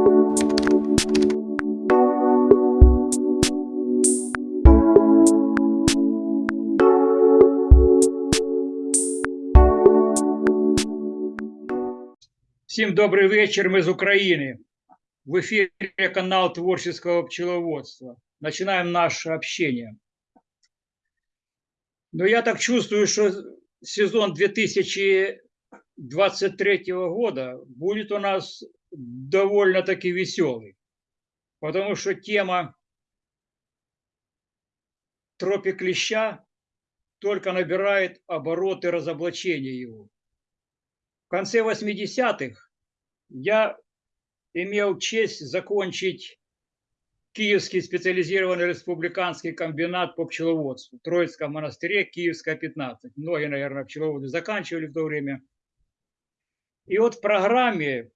Всім добрий вечір. Ми з України. В ефірі канал Творческого пчеловодства. Начинаем наше общение. Но я так чувствую, что сезон 2023 года будет у нас довольно-таки веселый. Потому что тема тропик клеща только набирает обороты разоблачения его. В конце 80-х я имел честь закончить Киевский специализированный республиканский комбинат по пчеловодству в Троицком монастыре, Киевская, 15. Многие, наверное, пчеловоды заканчивали в то время. И вот в программе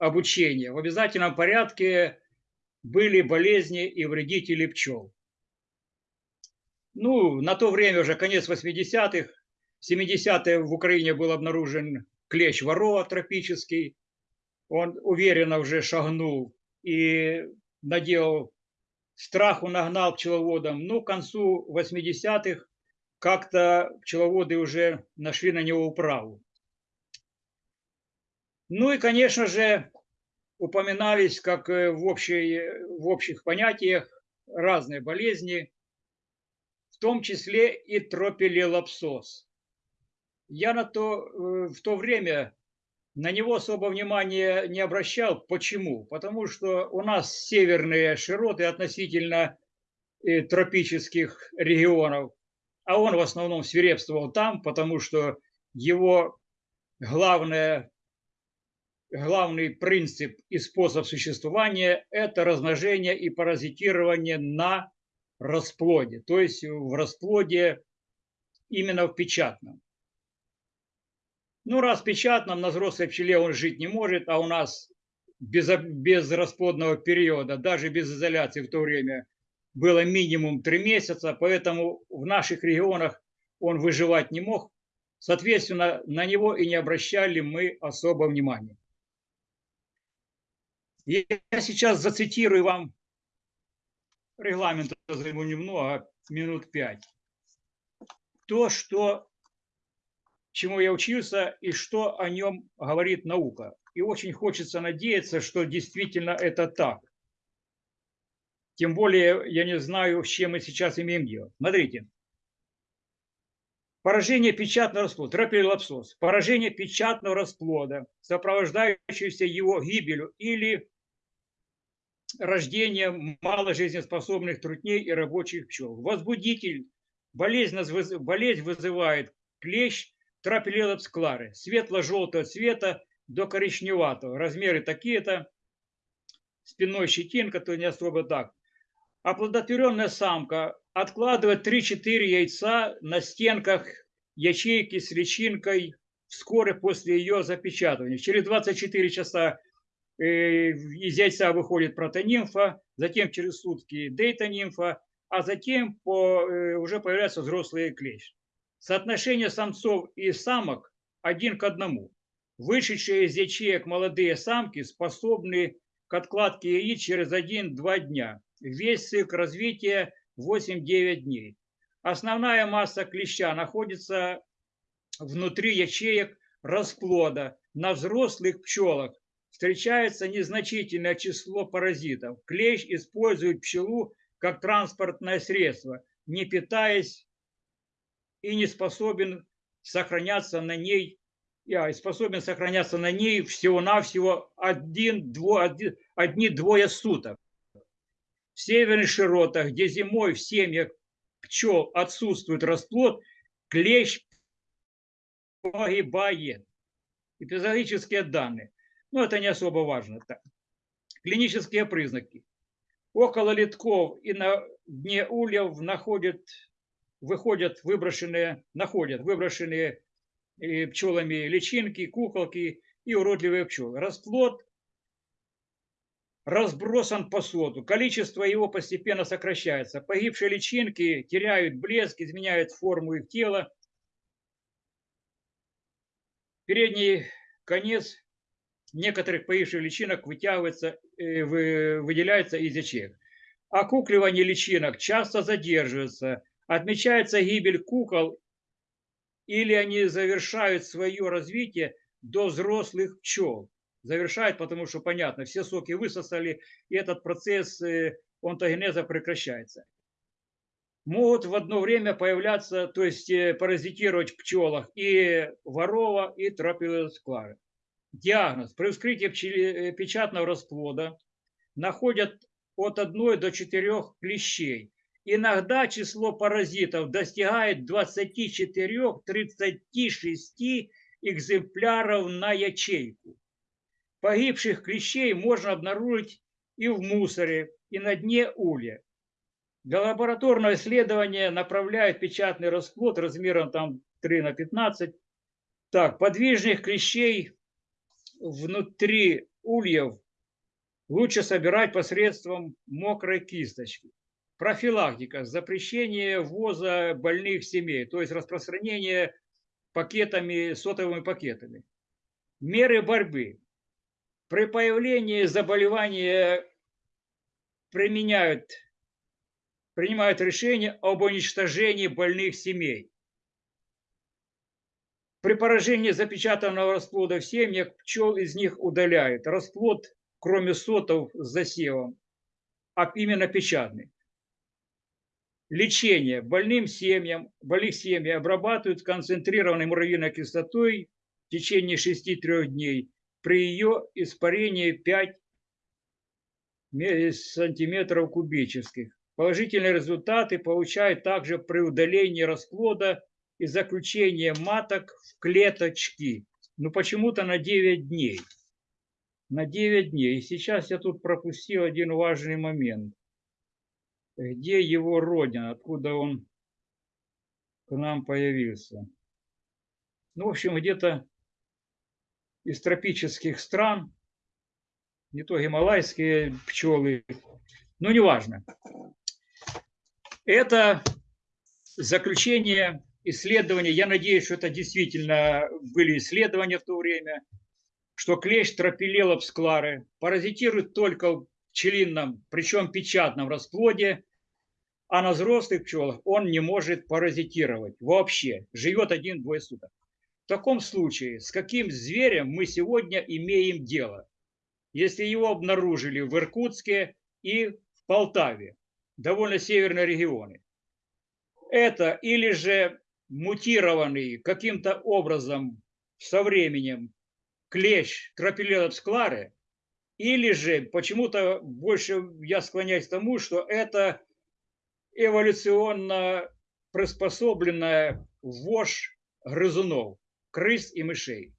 обучения в обязательном порядке были болезни и вредители пчел. Ну, на то время уже конец 80-х, 70-е в Украине был обнаружен клещ ворова тропический. Он уверенно уже шагнул и наделал страху, нагнал пчеловодам. Ну, к концу 80-х как-то пчеловоды уже нашли на него управу. Ну и, конечно же, упоминались, как в, общей, в общих понятиях, разные болезни, в том числе и тропилелапсоз. Я на то, в то время на него особо внимания не обращал. Почему? Потому что у нас северные широты относительно э, тропических регионов, а он в основном свирепствовал там, потому что его главное, главный принцип и способ существования – это размножение и паразитирование на расплоде, то есть в расплоде именно в печатном. Ну, раз печатном на взрослой пчеле он жить не может, а у нас без, без расплодного периода, даже без изоляции в то время, было минимум три месяца, поэтому в наших регионах он выживать не мог. Соответственно, на него и не обращали мы особо внимания. Я сейчас зацитирую вам регламент, займу немного, минут пять. То, что чему я учился и что о нем говорит наука. И очень хочется надеяться, что действительно это так. Тем более я не знаю, с чем мы сейчас имеем дело. Смотрите. Поражение печатного расплода, тропилелапсоз, поражение печатного расплода, сопровождающееся его гибелью или рождением маложизнеспособных трутней и рабочих пчел. Возбудитель, болезнь, болезнь вызывает клещ, тропилелапс кларе, светло-желтого цвета до коричневатого. Размеры такие-то, спинной щетинка, то не особо так. Оплодотворенная самка откладывает 3-4 яйца на стенках ячейки с личинкой вскоре после ее запечатывания. Через 24 часа э, из яйца выходит протонимфа, затем через сутки дейтонимфа, а затем по, э, уже появляется взрослый клещ. Соотношение самцов и самок один к одному. Вышедшие из ячеек молодые самки способны к откладке яиц через 1-2 дня. Весь цикл развития 8-9 дней. Основная масса клеща находится внутри ячеек расплода. На взрослых пчелах встречается незначительное число паразитов. Клещ использует пчелу как транспортное средство, не питаясь и не способен сохраняться на ней, я способен сохраняться на ней всего-навсего один, дво, один, одни-двое суток. В северных широтах, где зимой в семьях пчел отсутствует расплод, клещ погибает. Эпизодические данные. Но это не особо важно. Так. Клинические признаки. Около литков и на дне ульев находят выходят выброшенные, находят выброшенные э, пчелами личинки, куколки и уродливые пчелы. Расплод разбросан по слоту, количество его постепенно сокращается. Погибшие личинки теряют блеск, изменяют форму их тела. Передний конец некоторых погибших личинок вытягивается, э, вы- выделяется из ячеек. Окукливание личинок часто задерживается, отмечается гибель кукол или они завершают свое развитие до взрослых пчел. Завершают, потому что, понятно, все соки высосали, и этот процесс э, онтогенеза прекращается. Могут в одно время появляться, то есть э, паразитировать в пчелах и ворова, и тропиосклары. Диагноз. При вскрытии э, печатного расплода находят от 1 до 4 клещей. Иногда число паразитов достигает 24-36 экземпляров на ячейку. Погибших клещей можно обнаружить и в мусоре, и на дне улья. Для лабораторного исследования направляют печатный расплод размером там 3 на 15. Так, подвижных клещей внутри ульев лучше собирать посредством мокрой кисточки. Профилактика, запрещение ввоза больных семей, то есть распространение пакетами, сотовыми пакетами. Меры борьбы. При появлении заболевания применяют, принимают решение об уничтожении больных семей. При поражении запечатанного расплода в семьях пчел из них удаляют. Расплод, кроме сотов с засевом, а именно печатный. Лечение. Больным семьям, больных семьи обрабатывают концентрированной муравьиной кислотой в течение 6-3 дней при ее испарении 5 ме- сантиметров кубических. Положительные результаты получают также при удалении расплода и заключении маток в клеточки. Ну почему-то на 9 дней. На 9 дней. И сейчас я тут пропустил один важный момент. Где его родина, откуда он к нам появился. Ну, в общем, где-то из тропических стран, не то гималайские пчелы, ну, неважно. Это заключение исследования. Я надеюсь, что это действительно были исследования в то время, что клещ тропилелапс кларе паразитирует только в пчелином, причем печатном расплоде, а на взрослых пчелах он не может паразитировать вообще, живет один-двое суток. Таком случае, с каким зверем мы сегодня имеем дело, если его обнаружили в Иркутске и в Полтаве, довольно северные регионы? Это или же мутированный каким-то образом со временем клещ тропилелапс кларе, или же почему-то больше я склоняюсь к тому, что это эволюционно приспособленная вошь грызунов, крыс и мышей.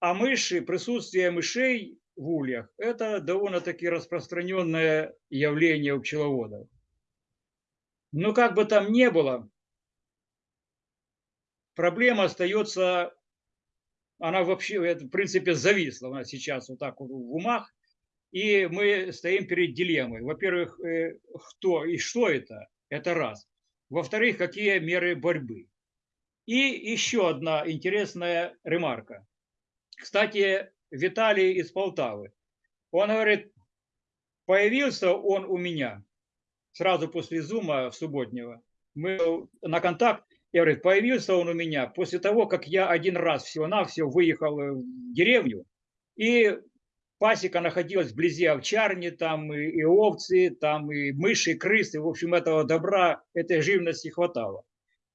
А мыши, присутствие мышей в ульях – это довольно-таки распространенное явление у пчеловодов. Но как бы там ни было, проблема остается, она вообще, в принципе, зависла у сейчас вот так вот в умах, и мы стоим перед дилеммой. Во-первых, э, кто и что это? Это раз. Во-вторых, какие меры борьбы? И еще одна интересная ремарка. Кстати, Виталий из Полтавы. Он говорит, появился он у меня сразу после зума в субботнего. Мы на контакт, я говорю, появился он у меня после того, как я один раз всего-навсего выехал в деревню, и пасека находилась вблизи овчарни, там и, и овцы, там и мыши, и крысы, в общем, этого добра, этой живности хватало.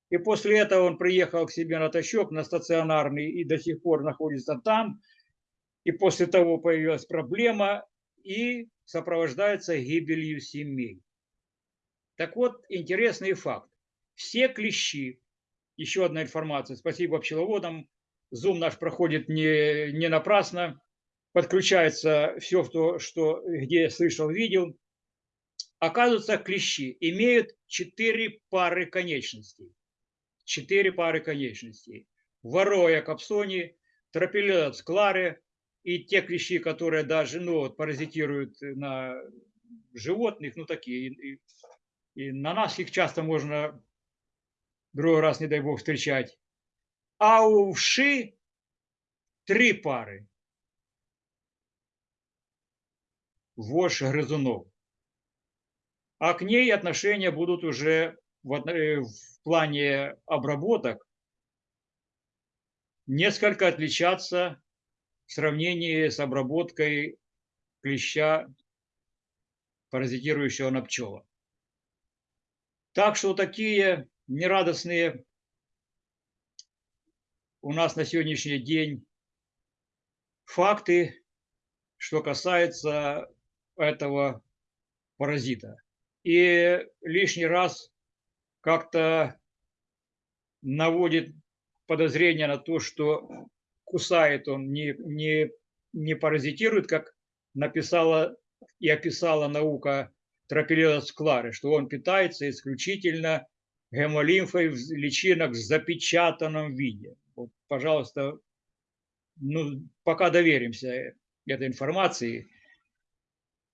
И после этого он приехал к себе на тащок, на стационарный, и до сих пор находится там. И после того появилась проблема, и сопровождается гибелью семей. Так вот, интересный факт. Все клещи, еще одна информация, спасибо пчеловодам, зум наш проходит не, не напрасно, подключается все, что, что, где слышал, видел. Оказывается, клещи имеют четыре пары конечностей. Четыре пары конечностей. Вороя капсони, тропилелопс кларе и те клещи, которые даже ну, паразитируют на животных, ну такие, и, и на нас их часто можно другой раз, не дай бог, встречать. А у вши три пары. вошь грызунов. А к ней отношения будут уже в, э, в плане обработок несколько отличаться в сравнении с обработкой клеща, паразитирующего на пчелах. Так что такие нерадостные у нас на сегодняшний день факты, что касается этого паразита. И лишний раз как-то наводит подозрение на то, что кусает он, не, не, не паразитирует, как написала и описала наука Тропилелос Клары, что он питается исключительно гемолимфой в личинок в запечатанном виде. Вот, пожалуйста, ну, пока доверимся этой информации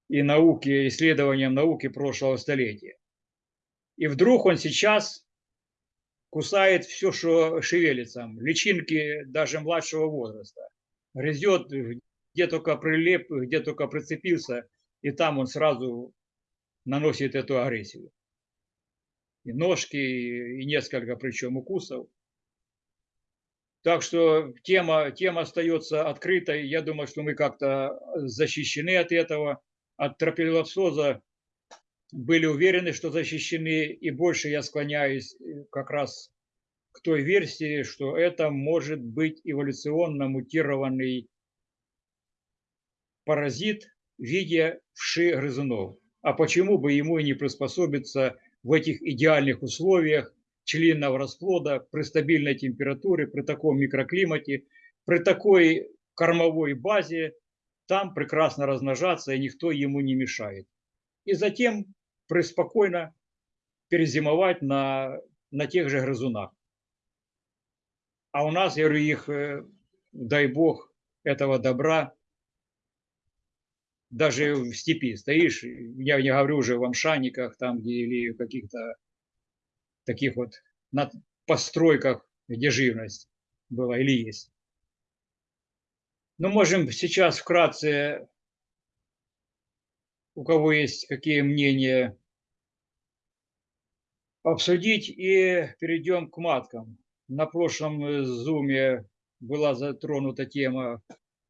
и науке, исследованиям науки прошлого столетия. И вдруг он сейчас кусает все, что шевелится, личинки даже младшего возраста. Грызет, где только прилеп, где только прицепился, и там он сразу наносит эту агрессию. И ножки, и несколько причем укусов. Так что тема, тема остается открытой. Я думаю, что мы как-то защищены от этого. От тропилопсоза были уверены, что защищены. И больше я склоняюсь как раз к той версии, что это может быть эволюционно мутированный паразит в виде вши грызунов. А почему бы ему и не приспособиться в этих идеальных условиях членного расплода при стабильной температуре, при таком микроклимате, при такой кормовой базе, там прекрасно размножаться, и никто ему не мешает. И затем преспокойно перезимовать на, на тех же грызунах. А у нас, я говорю, их, дай бог, этого добра, даже в степи стоишь, я не говорю уже в амшаниках там, где или в каких-то таких вот на постройках, где живность была или есть. Но можем сейчас вкратце, у кого есть какие мнения, обсудить и перейдем к маткам. На прошлом зуме была затронута тема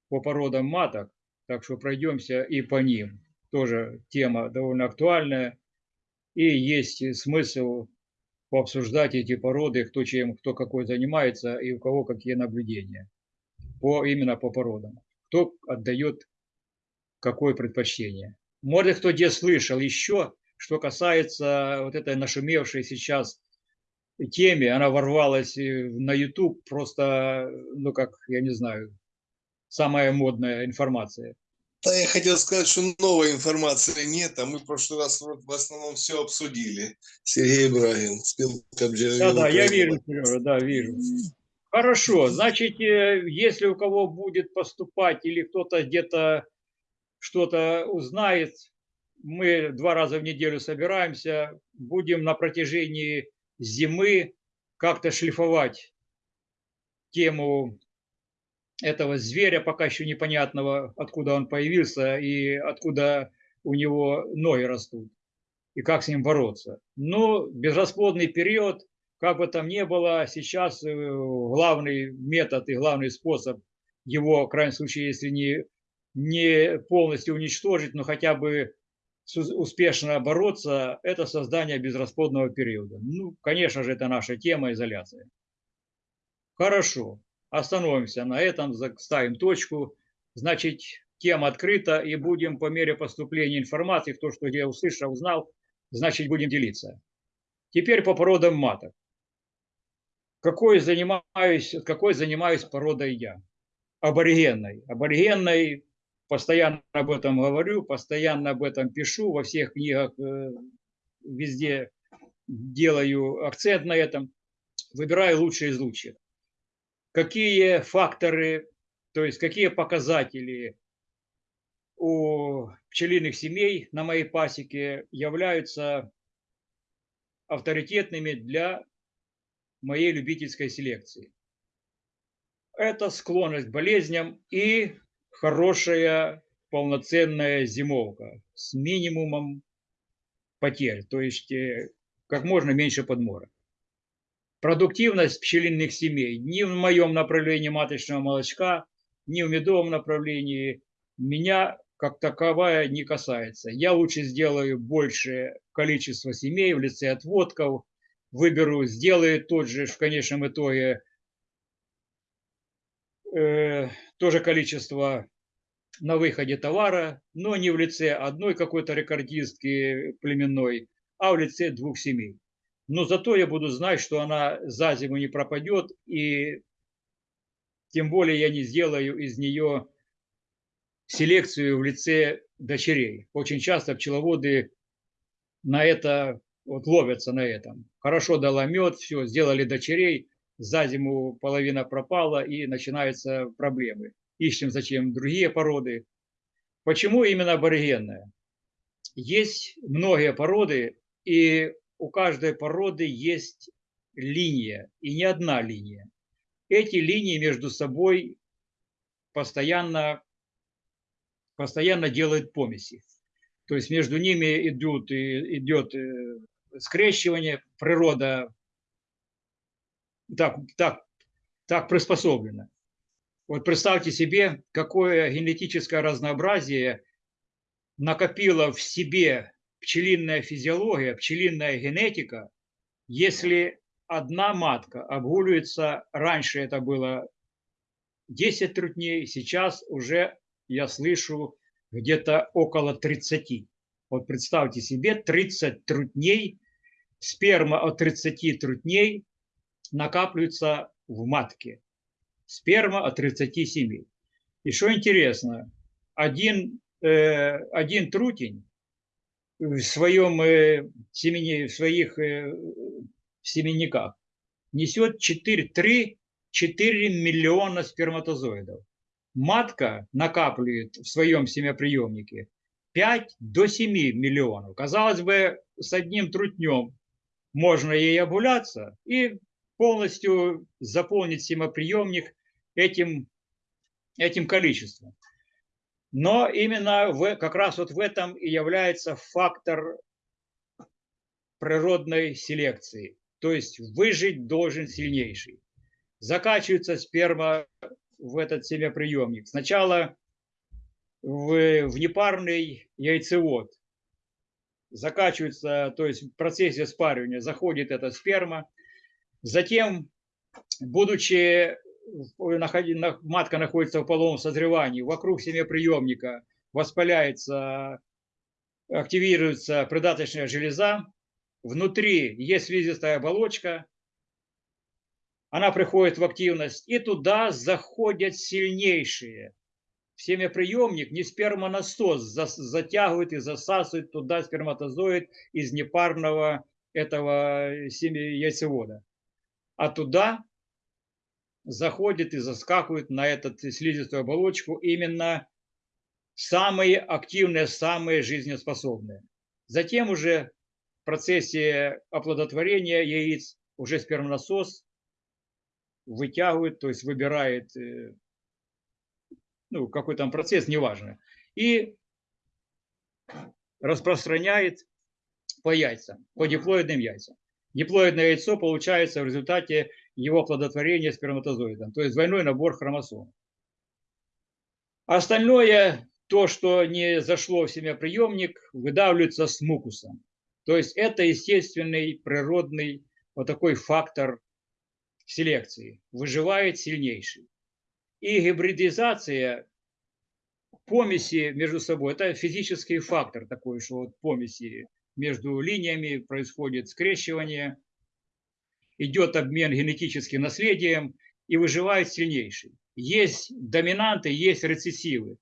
по породам маток, так что пройдемся и по ним. Тоже тема довольно актуальная. И есть смысл пообсуждать эти породы, кто чем, кто какой занимается и у кого какие наблюдения. По, именно по породам. Кто отдает какое предпочтение. Может, кто где слышал еще, что касается вот этой нашумевшей сейчас теме, она ворвалась на YouTube, просто, ну как, я не знаю, самая модная информация. Да, я хотел сказать, что новой информации нет, а мы в прошлый раз в основном все обсудили. Сергей Брагин, спилка Да, да, я вижу, Сережа, да, вижу. Хорошо, значит, если у кого будет поступать или кто-то где-то что-то узнает, мы два раза в неделю собираемся, будем на протяжении зимы как-то шлифовать тему этого зверя, пока еще непонятного, откуда он появился и откуда у него ноги растут, и как с ним бороться. Но безрасплодный период, как бы там ни было, сейчас главный метод и главный способ его, в крайнем случае, если не, не полностью уничтожить, но хотя бы успешно бороться, это создание безрасплодного периода. Ну, конечно же, это наша тема изоляция. Хорошо остановимся на этом, ставим точку. Значит, тема открыта и будем по мере поступления информации, кто что я услышал, узнал, значит, будем делиться. Теперь по породам маток. Какой занимаюсь, какой занимаюсь породой я? Аборигенной. Аборигенной, постоянно об этом говорю, постоянно об этом пишу, во всех книгах везде делаю акцент на этом. Выбираю лучшие из лучших какие факторы, то есть какие показатели у пчелиных семей на моей пасеке являются авторитетными для моей любительской селекции. Это склонность к болезням и хорошая полноценная зимовка с минимумом потерь, то есть э, как можно меньше подмора. Продуктивность пчелиных семей ни в моем направлении маточного молочка, ни в медовом направлении меня как таковая не касается. Я лучше сделаю большее количество семей в лице отводков, выберу, сделаю тот же в конечном итоге э, тоже количество на выходе товара, но не в лице одной какой-то рекордистки племенной, а в лице двух семей. Но зато я буду знать, что она за зиму не пропадет, и тем более я не сделаю из нее селекцию в лице дочерей. Очень часто пчеловоды на это вот ловятся на этом. Хорошо дала мед, все, сделали дочерей, за зиму половина пропала и начинаются проблемы. Ищем зачем другие породы. Почему именно аборигенная? Есть многие породы, и у каждой породы есть линия, и не одна линия. Эти линии между собой постоянно, постоянно делают помеси. То есть между ними идут, идет э, скрещивание, природа так, так, так приспособлена. Вот представьте себе, какое генетическое разнообразие накопила в себе пчелиная физиология, пчелиная генетика, если одна матка обгуливается, раньше это было 10 трутней, сейчас уже я слышу где-то около 30. Вот представьте себе, 30 трутней, сперма от 30 трутней накапливается в матке. Сперма от 37. И что интересно, один, э, один трутень в своем э, семени, в своих э, семенниках несет 4, 3, 4 миллиона сперматозоидов. Матка накапливает в своем семяприемнике 5 до 7 миллионов. Казалось бы, с одним трутнем можно ей обуляться и полностью заполнить семяприемник этим, этим количеством. Но именно в, как раз вот в этом и является фактор природной селекции. То есть выжить должен сильнейший. Закачивается сперма в этот семяприемник. Сначала в, в непарный яйцевод. Закачивается, то есть в процессе спаривания заходит эта сперма. Затем, будучи матка находится в половом созревании, вокруг семяприемника воспаляется, активируется придаточная железа, внутри есть слизистая оболочка, она приходит в активность, и туда заходят сильнейшие. Семяприемник не спермонасос затягивает и засасывает туда сперматозоид из непарного этого яйцевода. А туда заходит и заскакивает на эту слизистую оболочку именно самые активные, самые жизнеспособные. Затем уже в процессе оплодотворения яиц уже спермонасос вытягивает, то есть выбирает, э, ну, какой там процесс, неважно, и распространяет по яйцам, по диплоидным яйцам. Диплоидное яйцо получается в результате его оплодотворения сперматозоидом, то есть двойной набор хромосом. Остальное, то, что не зашло в семяприемник, выдавливается с мукусом. То есть это естественный, природный вот такой фактор селекции. Выживает сильнейший. И гибридизация помеси между собой, это физический фактор такой, что вот помеси между линиями происходит скрещивание, идет обмен генетическим наследием и выживает сильнейший. Есть доминанты, есть рецессивы.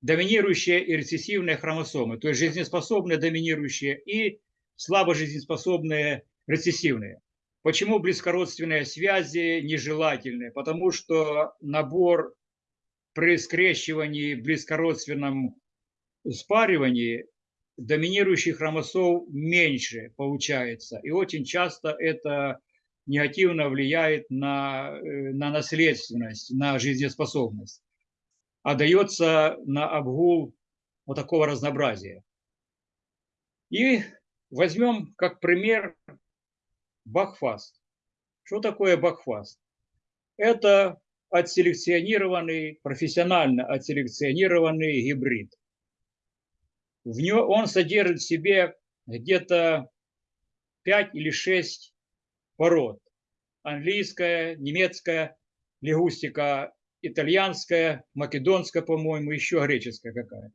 Доминирующие и рецессивные хромосомы, то есть жизнеспособные доминирующие и слабо жизнеспособные рецессивные. Почему близкородственные связи нежелательны? Потому что набор при скрещивании, близкородственном спаривании доминирующих хромосом меньше получается. И очень часто это негативно влияет на, э, на наследственность, на жизнеспособность. отдается на обгул вот такого разнообразия. И возьмем как пример Бахфаст. Что такое Бахфаст? Это отселекционированный, профессионально отселекционированный гибрид. В нем он содержит в себе где-то 5 или 6 пород. Английская, немецкая, лягустика итальянская, македонская, по-моему, еще греческая какая.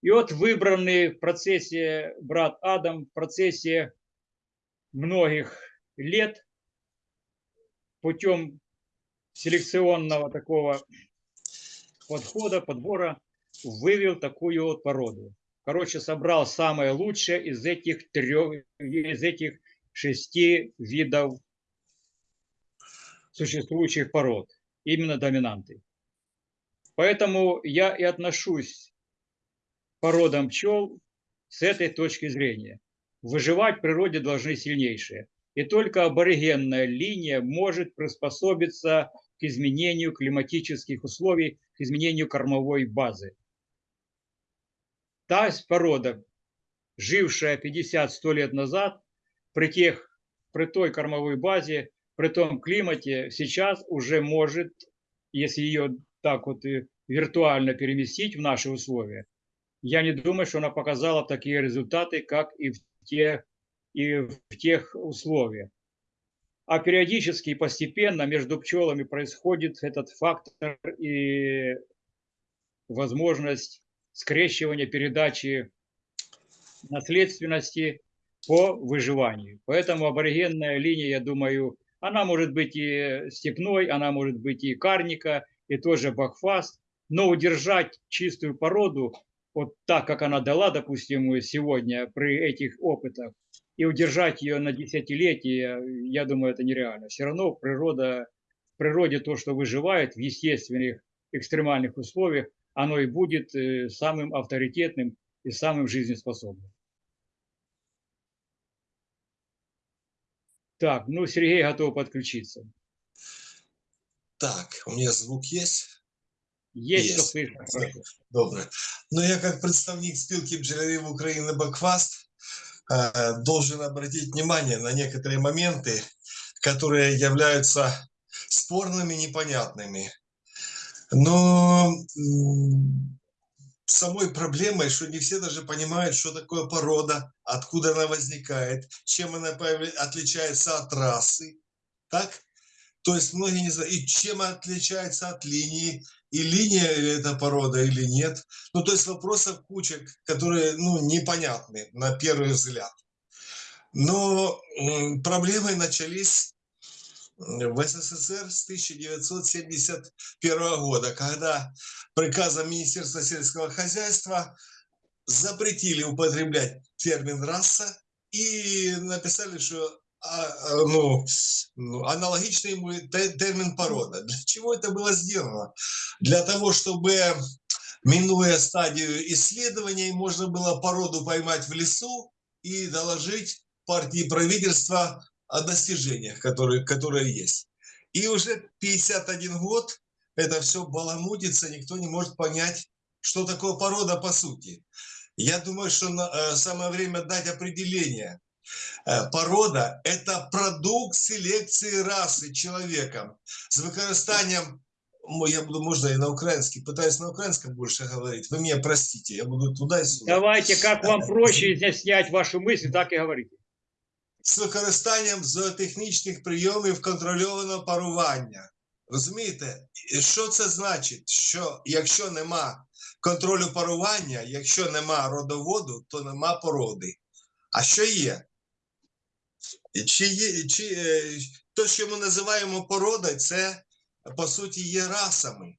И вот выбранный в процессе брат Адам, в процессе многих лет путем селекционного такого подхода, подбора, вывел такую вот породу. Короче, собрал самое лучшее из этих трех, из этих шести видов существующих пород, именно доминанты. Поэтому я и отношусь к породам пчел с этой точки зрения. Выживать в природе должны сильнейшие. И только аборигенная линия может приспособиться к изменению климатических условий, к изменению кормовой базы. Та порода, жившая 50-100 лет назад, при, тех, при той кормовой базе, при том климате, сейчас уже может, если ее так вот и виртуально переместить в наши условия, я не думаю, что она показала такие результаты, как и в тех, и в тех условиях. А периодически и постепенно между пчелами происходит этот фактор и возможность скрещивания передачи наследственности по выживанию. Поэтому аборигенная линия, я думаю, она может быть и степной, она может быть и карника, и тоже бакфаст, но удержать чистую породу, вот так, как она дала, допустим, сегодня при этих опытах, и удержать ее на десятилетия, я думаю, это нереально. Все равно природа, в природе то, что выживает в естественных экстремальных условиях, оно и будет э, самым авторитетным и самым жизнеспособным. Так, ну Сергей готов подключиться. Так, у меня звук есть? Есть, Есть. Добре. Ну, я как представник спилки бджолярів Украины Бакфаст э, должен обратить внимание на некоторые моменты, которые являются спорными, непонятными. Но самой проблемой, что не все даже понимают, что такое порода, откуда она возникает, чем она отличается от расы. Так? То есть многие не знают, и чем отличается от линии, и линия ли это порода или нет. Ну, то есть вопросов куча, которые, ну, непонятны на первый взгляд. Но проблемы начались в СССР с 1971 года, когда приказом Министерства сельского хозяйства запретили употреблять термин «раса» и написали, что а, а, ну, ну, аналогичный ему те- термин «порода». Для чего это было сделано? Для того, чтобы, минуя стадию исследований, можно было породу поймать в лесу и доложить партии правительства о достижениях, которые, которые есть. И уже 51 год это все баламутится, никто не может понять, что такое порода по сути. Я думаю, что на- э, самое время дать определение. Э, Порода – это продукт селекции расы человеком з використанням, мо- я буду, можно и на украинский, пытаюсь на украинском больше говорить, вы меня простите, я буду туда и сюда. Давайте, как вам проще изъяснять вашу мысль, так и говорите. З використанням зоотехнічних прийомів контрольованого парування. Розумієте, що це значить? Що якщо нема контролю парування, якщо нема родоводу, то нема породи. А що є? Чи є чи, е, то, що ми називаємо породою, це по суті є расами.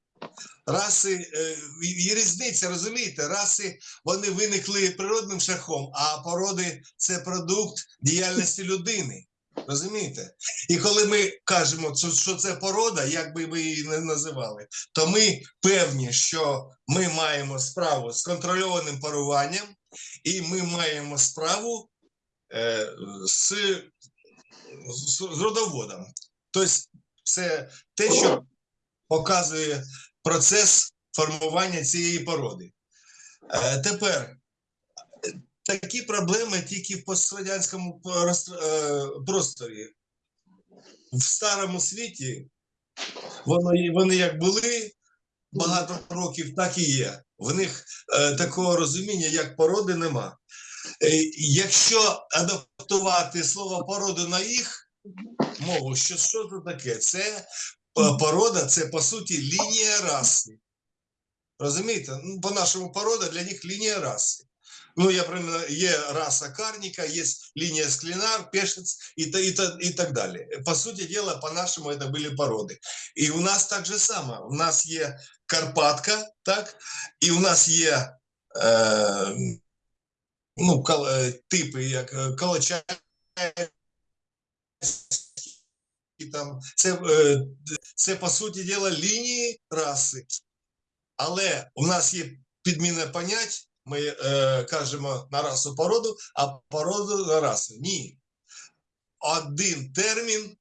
Раси, е, є різниця, розумієте, раси вони виникли природним шляхом, а породи це продукт діяльності людини. Розумієте? І коли ми кажемо, що- це порода, як би ви її не називали, то ми певні, що ми маємо справу з контрольованим паруванням, і ми маємо справу е, з, з родоводом. Тобто, це те, що показує процес формування цієї породи. Е, Тепер такі проблеми тільки в пострадянському е, просторі. В старому світі вони, вони як були багато років, так і є. В них е, такого розуміння, як породи, нема. Якщо адаптувати слово породу на їх мову, що, що це таке? Це порода, це по суті лінія раси. Розумієте? Ну, по-нашому порода для них лінія раси. Ну, я примерно, є раса карніка, є лінія склінар, пешец і, і, і так далі. По суті діла, по-нашому це були породи. І у нас так же само. У нас є Карпатка, так? І у нас є е, ну, кал, е, типи, як е, Калача, там, це, е, це, по суті діла, лінії раси. Але у нас є підміна понять, ми е, кажемо на расу породу, а породу на расу. Ні. Один термін,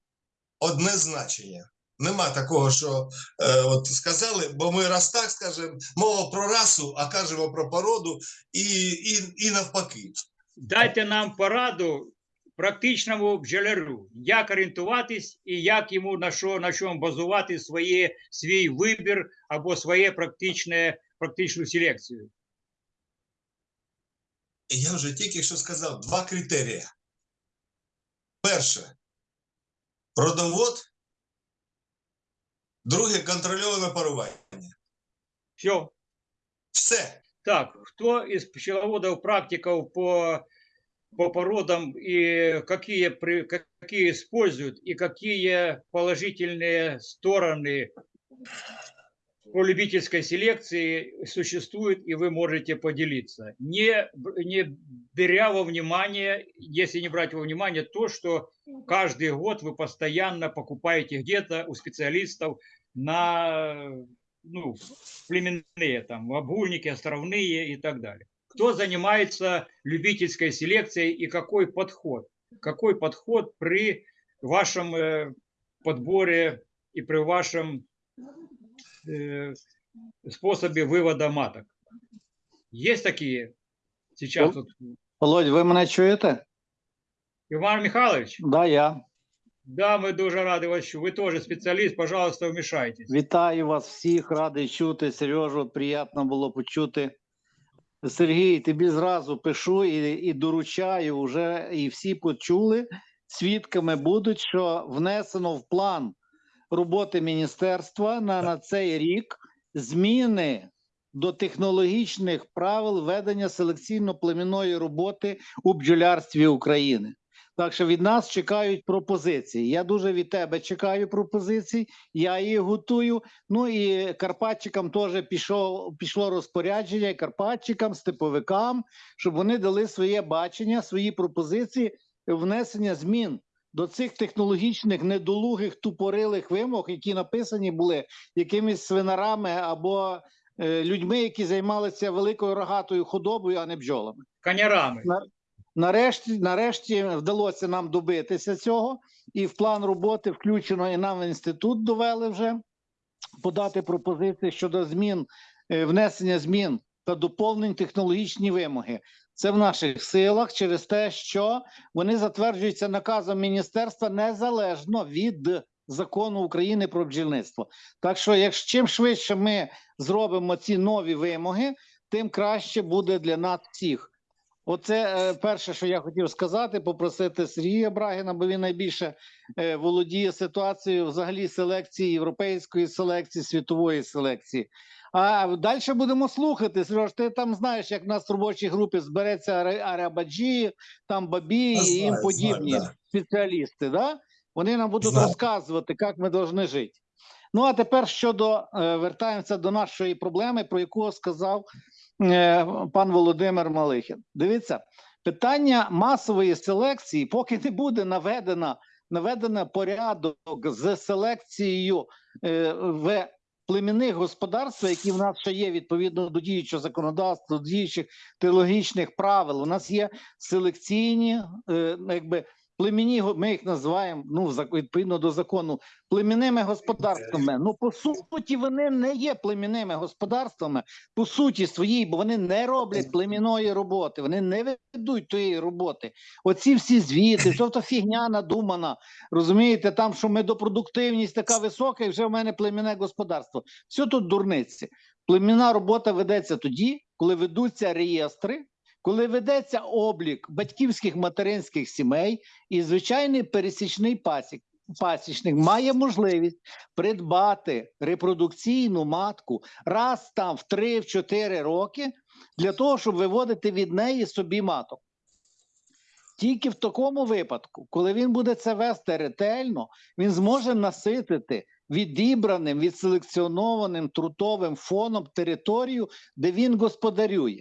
одне значення. Нема такого, що е, от сказали, бо ми раз так скажемо, мова про расу, а кажемо про породу і, і, і навпаки. Дайте нам пораду практичному бджоляру, як орієнтуватись і як йому на що на чому базувати своє, свій вибір або своє практичне, практичну селекцію. Я вже тільки що сказав два критерії. Перше родовод, друге контрольоване парування. Все. Все. Так, кто из пчеловодов, практиков по, по породам и какие, какие используют и какие положительные стороны по любительской селекции существуют, и вы можете поделиться. Не, не беря во внимание, если не брать во внимание то, что каждый год вы постоянно покупаете где-то у специалистов на ну, племенные, там, обгульники, островные и так далее Кто занимается любительской селекцией и какой подход? Какой подход при вашем э, подборе и при вашем э, способе вывода маток? Есть такие сейчас? Ну. Вот, Володь, ви мене чуєте? Иван Михайлович, Да, я. да, мы дуже рады вас, чу- вы тоже специалист, пожалуйста, вмешайтесь. Вітаю вас всіх, радий чути. Сережу, приємно було почути. Сергій, тобі зразу пишу і, і доручаю вже, і всі почули. Свідками будуть, що внесено в план роботи міністерства на, на цей рік зміни до технологічних правил ведення селекційно-племінної роботи у бджолярстві України. Так що від нас чекають пропозиції. Я дуже від тебе чекаю пропозицій. Я її готую. Ну і Карпатчикам теж пішло, пішло розпорядження, і Карпатчикам, степовикам, щоб вони дали своє бачення, свої пропозиції внесення змін до цих технологічних недолугих тупорилих вимог, які написані були якимись свинарами або е, людьми, які займалися великою рогатою худобою, а не бджолами. Конярами. Нарешті, нарешті вдалося нам добитися цього, і в план роботи включено і нам в інститут довели вже подати пропозиції щодо змін, е, внесення змін та доповнень технологічні вимоги. Це в наших силах через те, що вони затверджуються наказом міністерства незалежно від закону України про бджільництво. Так що, якщо чим швидше ми зробимо ці нові вимоги, тим краще буде для нас всіх. Оце е, перше, що я хотів сказати, попросити Сергія Брагіна, бо він найбільше е, володіє ситуацією взагалі селекції, європейської селекції, світової селекції. А далі будемо слухати. Сереж, ти там знаєш, як в нас в робочій групі збереться Арабаджі, там Бабі і їм подібні знаю, да. спеціалісти. Да? Вони нам будуть Знаю. розказувати, як ми повинні жити. Ну а тепер щодо е, вертаємося до нашої проблеми, про яку сказав пан Володимир Малихін. Дивіться, питання масової селекції, поки не буде наведена наведено порядок з селекцією е, в племінних господарствах, які в нас ще є відповідно до діючого законодавства, до діючих теологічних правил. У нас є селекційні, е, якби племінні, го- ми їх називаємо ну, відповідно до закону, племінними господарствами. Ну, по суті, вони не є племінними господарствами, по суті своїй, бо вони не роблять племінної роботи, вони не ведуть тієї роботи. Оці всі звіти, що то фігня надумана. Розумієте, там, що медопродуктивність така висока, і вже в мене племінне господарство. Все тут дурниці. Племінна робота ведеться тоді, коли ведуться реєстри, коли ведеться облік батьківських материнських сімей, і звичайний пересічний пасік, пасічник має можливість придбати репродукційну матку раз там в 3-4 роки для того, щоб виводити від неї собі маток. Тільки в такому випадку, коли він буде це вести ретельно, він зможе наситити відібраним, відселекціонованим трутовим фоном територію, де він господарює.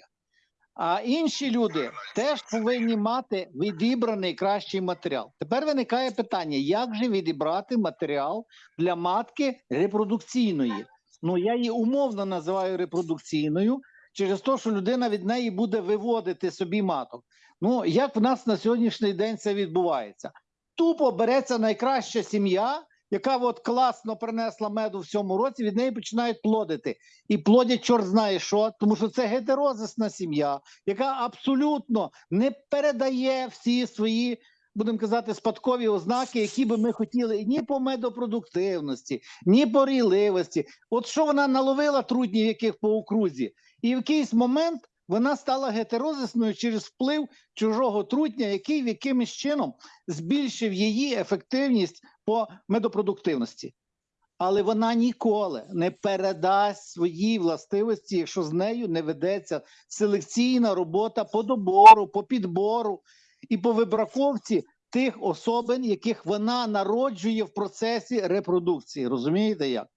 А інші люди теж повинні мати відібраний кращий матеріал. Тепер виникає питання: як же відібрати матеріал для матки репродукційної? Ну я її умовно називаю репродукційною через те, що людина від неї буде виводити собі маток. Ну як в нас на сьогоднішній день це відбувається? Тупо береться найкраща сім'я, яка от класно принесла меду в цьому році, від неї починають плодити. І плодять чорт знає що, тому що це гетерозисна сім'я, яка абсолютно не передає всі свої, будемо казати, спадкові ознаки, які би ми хотіли ні по медопродуктивності, ні по рійливості. От що вона наловила труднів, яких по окрузі, і в якийсь момент вона стала гетерозисною через вплив чужого трутня, який в якимось чином збільшив її ефективність по медопродуктивності. Але вона ніколи не передасть свої властивості, якщо з нею не ведеться селекційна робота по добору, по підбору і по вибраковці тих особин, яких вона народжує в процесі репродукції. Розумієте як?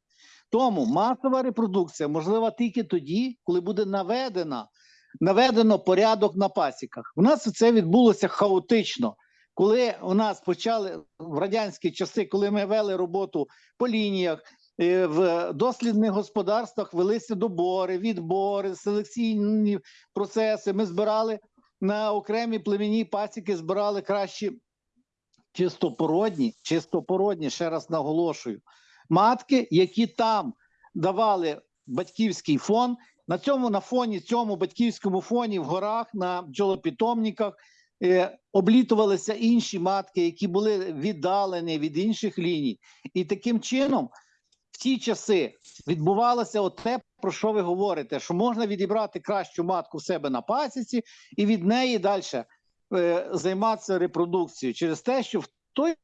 Тому масова репродукція можлива тільки тоді, коли буде наведена, наведено порядок на пасіках. У нас це відбулося хаотично. Коли у нас почали в радянські часи, коли ми вели роботу по лініях, е, в дослідних господарствах велися добори, відбори, селекційні процеси. Ми збирали на окремі племінні пасіки, збирали кращі чистопородні, чистопородні, ще раз наголошую, матки, які там давали батьківський фон. На цьому на фоні, цьому батьківському фоні в горах, на бджолопітомниках е, облітувалися інші матки, які були віддалені від інших ліній. І таким чином в ті часи відбувалося те, про що ви говорите, що можна відібрати кращу матку в себе на пасіці і від неї далі е, займатися репродукцією через те, що в той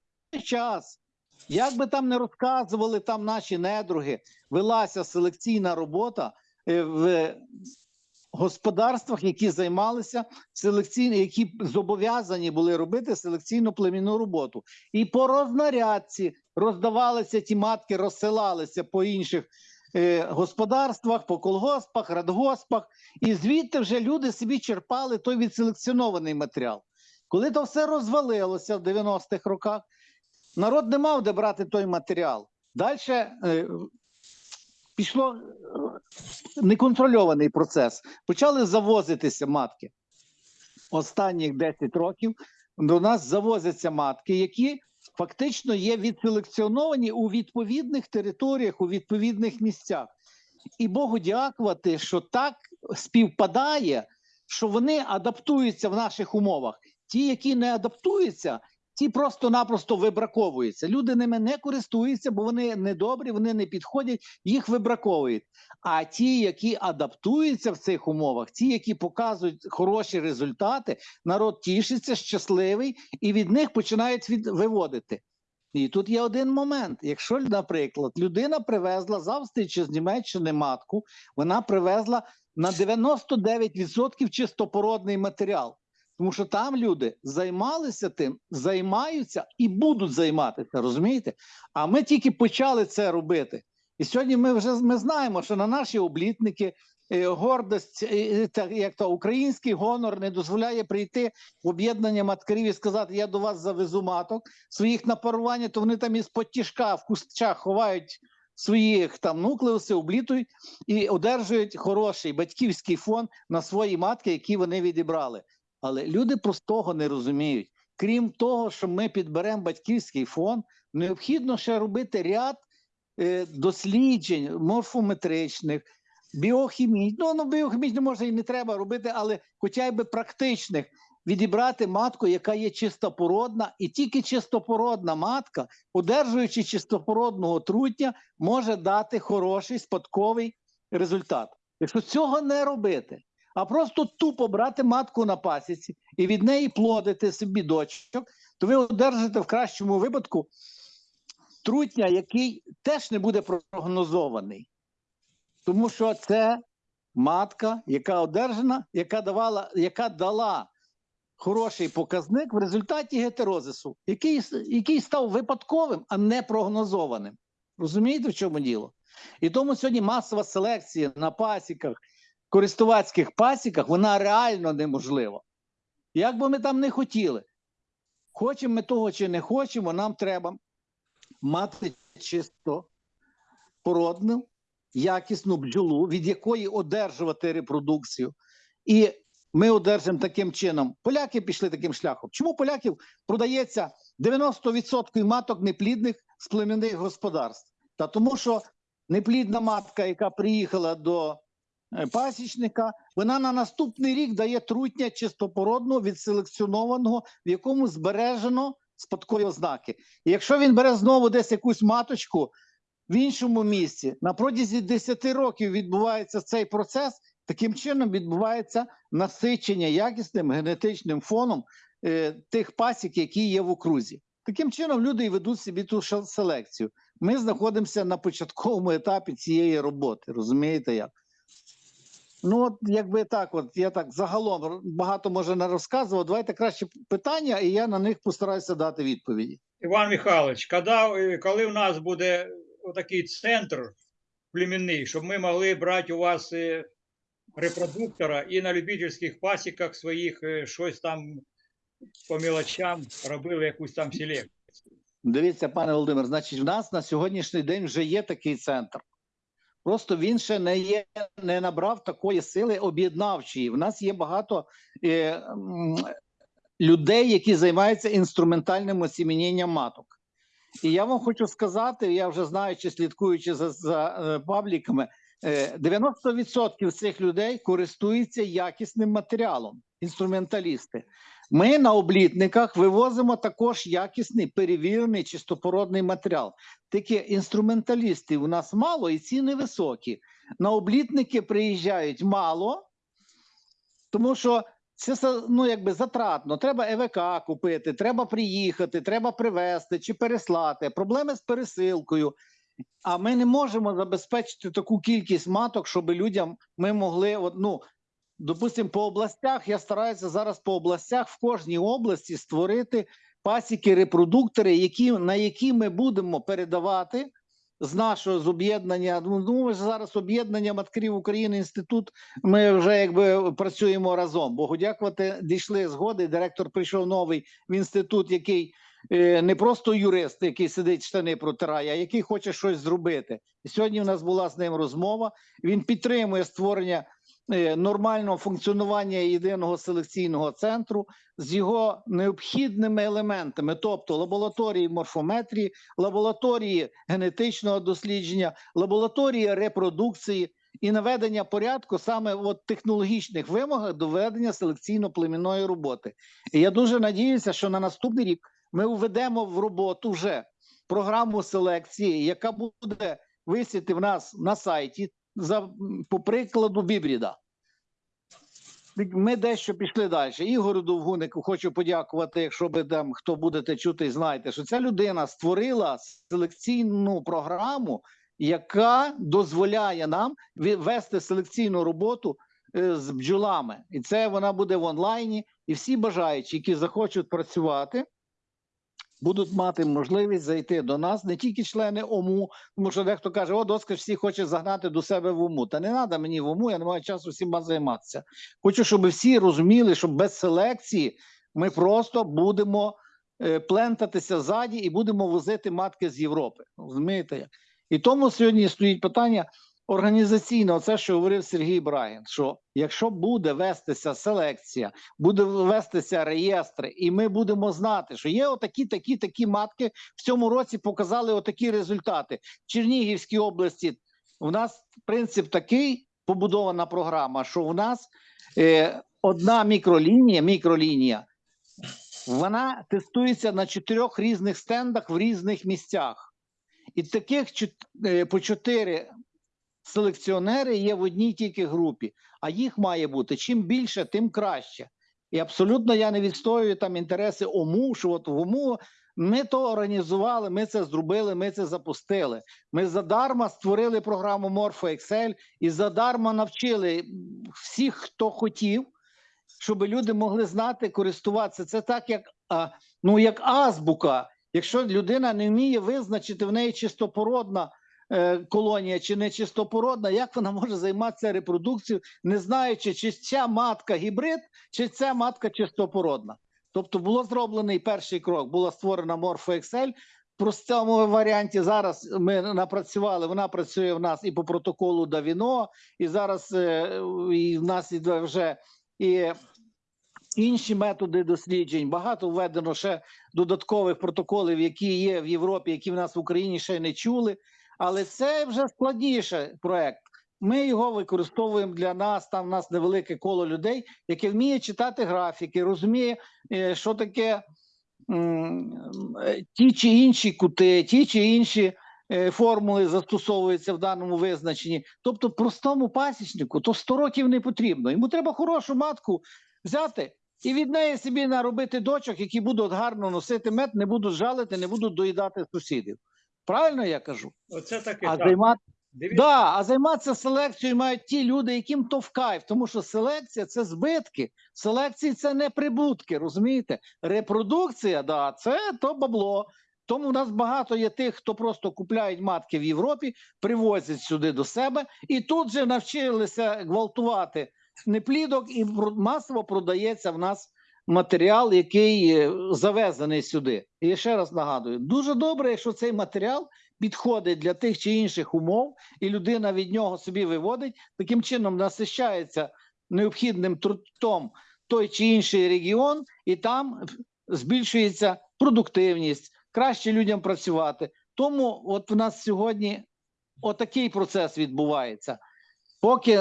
час, як би там не розказували там наші недруги, велася селекційна робота в господарствах, які займалися селекційно, які зобов'язані були робити селекційну племінну роботу. І по рознарядці роздавалися ті матки, розсилалися по інших е, господарствах, по колгоспах, радгоспах, і звідти вже люди собі черпали той відселекціонований матеріал. Коли то все розвалилося в 90-х роках, народ не мав де брати той матеріал. Далі е, пішло е, неконтрольований процес. Почали завозитися матки. Останніх 10 років до нас завозяться матки, які фактично є відселекціоновані у відповідних територіях, у відповідних місцях. І Богу дякувати, що так співпадає, що вони адаптуються в наших умовах. Ті, які не адаптуються, ті просто-напросто вибраковуються. Люди ними не користуються, бо вони недобрі, вони не підходять, їх вибраковують. А ті, які адаптуються в цих умовах, ті, які показують хороші результати, народ тішиться, щасливий, і від них починають від... виводити. І тут є один момент. Якщо, наприклад, людина привезла з Австрії чи з Німеччини матку, вона привезла на 99% чистопородний матеріал. Тому що там люди займалися тим, займаються і будуть займатися, розумієте? А ми тільки почали це робити. І сьогодні ми вже ми знаємо, що на наші облітники е, гордость, е, та, як то український гонор не дозволяє прийти в об'єднання маткарів і сказати: Я до вас завезу маток своїх на парування, то вони там із потішка в кущах ховають своїх там нуклеуси, облітують і одержують хороший батьківський фон на свої матки, які вони відібрали. Але люди простого не розуміють. крім того, що ми підберемо батьківський фонд, необхідно ще робити ряд е, досліджень морфометричних, біохімічних. Ну, ну біохімічних може і не треба робити, але хоча б практичних. Відібрати матку, яка є чистопородна, і тільки чистопородна матка, одержуючи чистопородного трутня, може дати хороший спадковий результат. Якщо цього не робити, а просто тупо брати матку на пасіці і від неї плодити собі дочок, то ви одержите в кращому випадку трутня, який теж не буде прогнозований. Тому що це матка, яка одержана, яка давала, яка дала хороший показник в результаті гетерозису, який, який став випадковим, а не прогнозованим. Розумієте, в чому діло? І тому сьогодні масова селекція на пасіках, користувацьких пасіках, вона реально неможлива. Як би ми там не хотіли, хочемо ми того чи не хочемо, нам треба мати чисто породну, якісну бджолу, від якої одержувати репродукцію. І ми одержимо таким чином. Поляки пішли таким шляхом. Чому поляків продається 90% маток неплідних з племінних господарств? Та тому, що неплідна матка, яка приїхала до пасічника, вона на наступний рік дає трутня чистопородного, відселекціонованого, в якому збережено спадкові ознаки. І якщо він бере знову десь якусь маточку в іншому місці, на протязі 10 років відбувається цей процес, таким чином відбувається насичення якісним генетичним фоном е, тих пасік, які є в окрузі. Таким чином люди і ведуть собі ту селекцію. Ми знаходимося на початковому етапі цієї роботи. Розумієте як? Ну, от якби так, от я так загалом багато може не розказував. Давайте краще питання, і я на них постараюся дати відповіді. Іван Михайлович, коли, е, коли у нас буде отакий центр племінний, щоб ми могли брати у вас е, репродуктора і на любительських пасіках своїх е, щось там по мелочам робили якусь там селекцію. Дивіться, пане Володимир, значить, в нас на сьогоднішній день вже є такий центр. Просто він ще не є, не набрав такої сили об'єднавчої. В нас є багато е, людей, які займаються інструментальним осіміненням маток. І я вам хочу сказати, я вже знаючи, слідкуючи за, за е, пабліками, е, 90% цих людей користуються якісним матеріалом, інструменталісти. Ми на облітниках вивозимо також якісний перевірений чистопородний матеріал. Тільки інструменталістів у нас мало і ціни високі. На облітники приїжджають мало, тому що це ну, якби затратно. Треба ЕВК купити, треба приїхати, треба привезти чи переслати. Проблеми з пересилкою. А ми не можемо забезпечити таку кількість маток, щоб людям ми могли. Ну, допустимо, по областях я стараюся зараз по областях в кожній області створити пасіки, репродуктори, які, на які ми будемо передавати з нашого з об'єднання. Ну, ну, зараз об'єднання маткарів України інститут. Ми вже якби працюємо разом. Богу дякувати, дійшли згоди. Директор прийшов новий в інститут, який е, не просто юрист, який сидить штани протирає, а який хоче щось зробити. І сьогодні у нас була з ним розмова. Він підтримує створення нормального функціонування єдиного селекційного центру з його необхідними елементами, тобто лабораторії морфометрії, лабораторії генетичного дослідження, лабораторії репродукції і наведення порядку саме от технологічних вимогах до ведення селекційно-племінної роботи. І я дуже надіюся, що на наступний рік ми введемо в роботу вже програму селекції, яка буде висіти в нас на сайті за по прикладу Бібріда. Ми дещо пішли далі. Ігорю Довгунику хочу подякувати. Якщо ви там хто будете чути, знаєте, що ця людина створила селекційну програму, яка дозволяє нам вести селекційну роботу е, з бджолами. І це вона буде в онлайні. І всі бажаючі, які захочуть працювати, будуть мати можливість зайти до нас, не тільки члени ОМУ, тому що дехто каже, о, доска всі хоче загнати до себе в ОМУ. Та не треба мені в ОМУ, я не маю часу всіма займатися. Хочу, щоб всі розуміли, що без селекції ми просто будемо е, плентатися ззаді і будемо возити матки з Європи. Розумієте? І тому сьогодні стоїть питання організаційно, це, що говорив Сергій Брагін, що якщо буде вестися селекція, буде вестися реєстри, і ми будемо знати, що є отакі, такі, такі матки в цьому році показали отакі результати. В Чернігівській області у нас принцип такий побудована програма, що у нас е, одна мікролінія, мікролінія, вона тестується на чотирьох різних стендах в різних місцях. І таких е, по чотири селекціонери є в одній тільки групі, а їх має бути чим більше, тим краще. І абсолютно я не відстоюю там інтереси ОМУ, що от в ОМУ ми то організували, ми це зробили, ми це запустили. Ми задарма створили програму Morpho Excel і задарма навчили всіх, хто хотів, щоб люди могли знати, користуватися. Це так, як, ну, як азбука. Якщо людина не вміє визначити в неї чистопородна колонія чи не чистопородна, як вона може займатися репродукцією, не знаючи, чи ця матка гібрид, чи ця матка чистопородна. Тобто було зроблений перший крок, була створена Excel. В простому варіанті зараз ми напрацювали. Вона працює в нас і по протоколу Давіно, і зараз е, і в нас іде вже і інші методи досліджень. Багато введено ще додаткових протоколів, які є в Європі, які в нас в Україні ще не чули. Але це вже складніше проект. Ми його використовуємо для нас. Там в нас невелике коло людей, яке вміє читати графіки, розуміє, е, що таке е, ті чи інші кути, ті чи інші е, формули застосовуються в даному визначенні. Тобто, простому пасічнику то 100 років не потрібно. Йому треба хорошу матку взяти і від неї собі наробити дочок, які будуть гарно носити мед, не будуть жалити, не будуть доїдати сусідів. Правильно я кажу? Оце таке. А так. займати Да, а займатися селекцією мають ті люди, яким то в кайф, тому що селекція це збитки, селекції це не прибутки, розумієте? Репродукція, да, це то бабло. Тому в нас багато є тих, хто просто купляють матки в Європі, привозять сюди до себе і тут же навчилися гвалтувати неплідок, і масово продається в нас матеріал, який е, завезений сюди. І ще раз нагадую: дуже добре, якщо цей матеріал підходить для тих чи інших умов, і людина від нього собі виводить, таким чином насищається необхідним трудом той чи інший регіон, і там збільшується продуктивність, краще людям працювати. Тому от в нас сьогодні отакий процес відбувається. Поки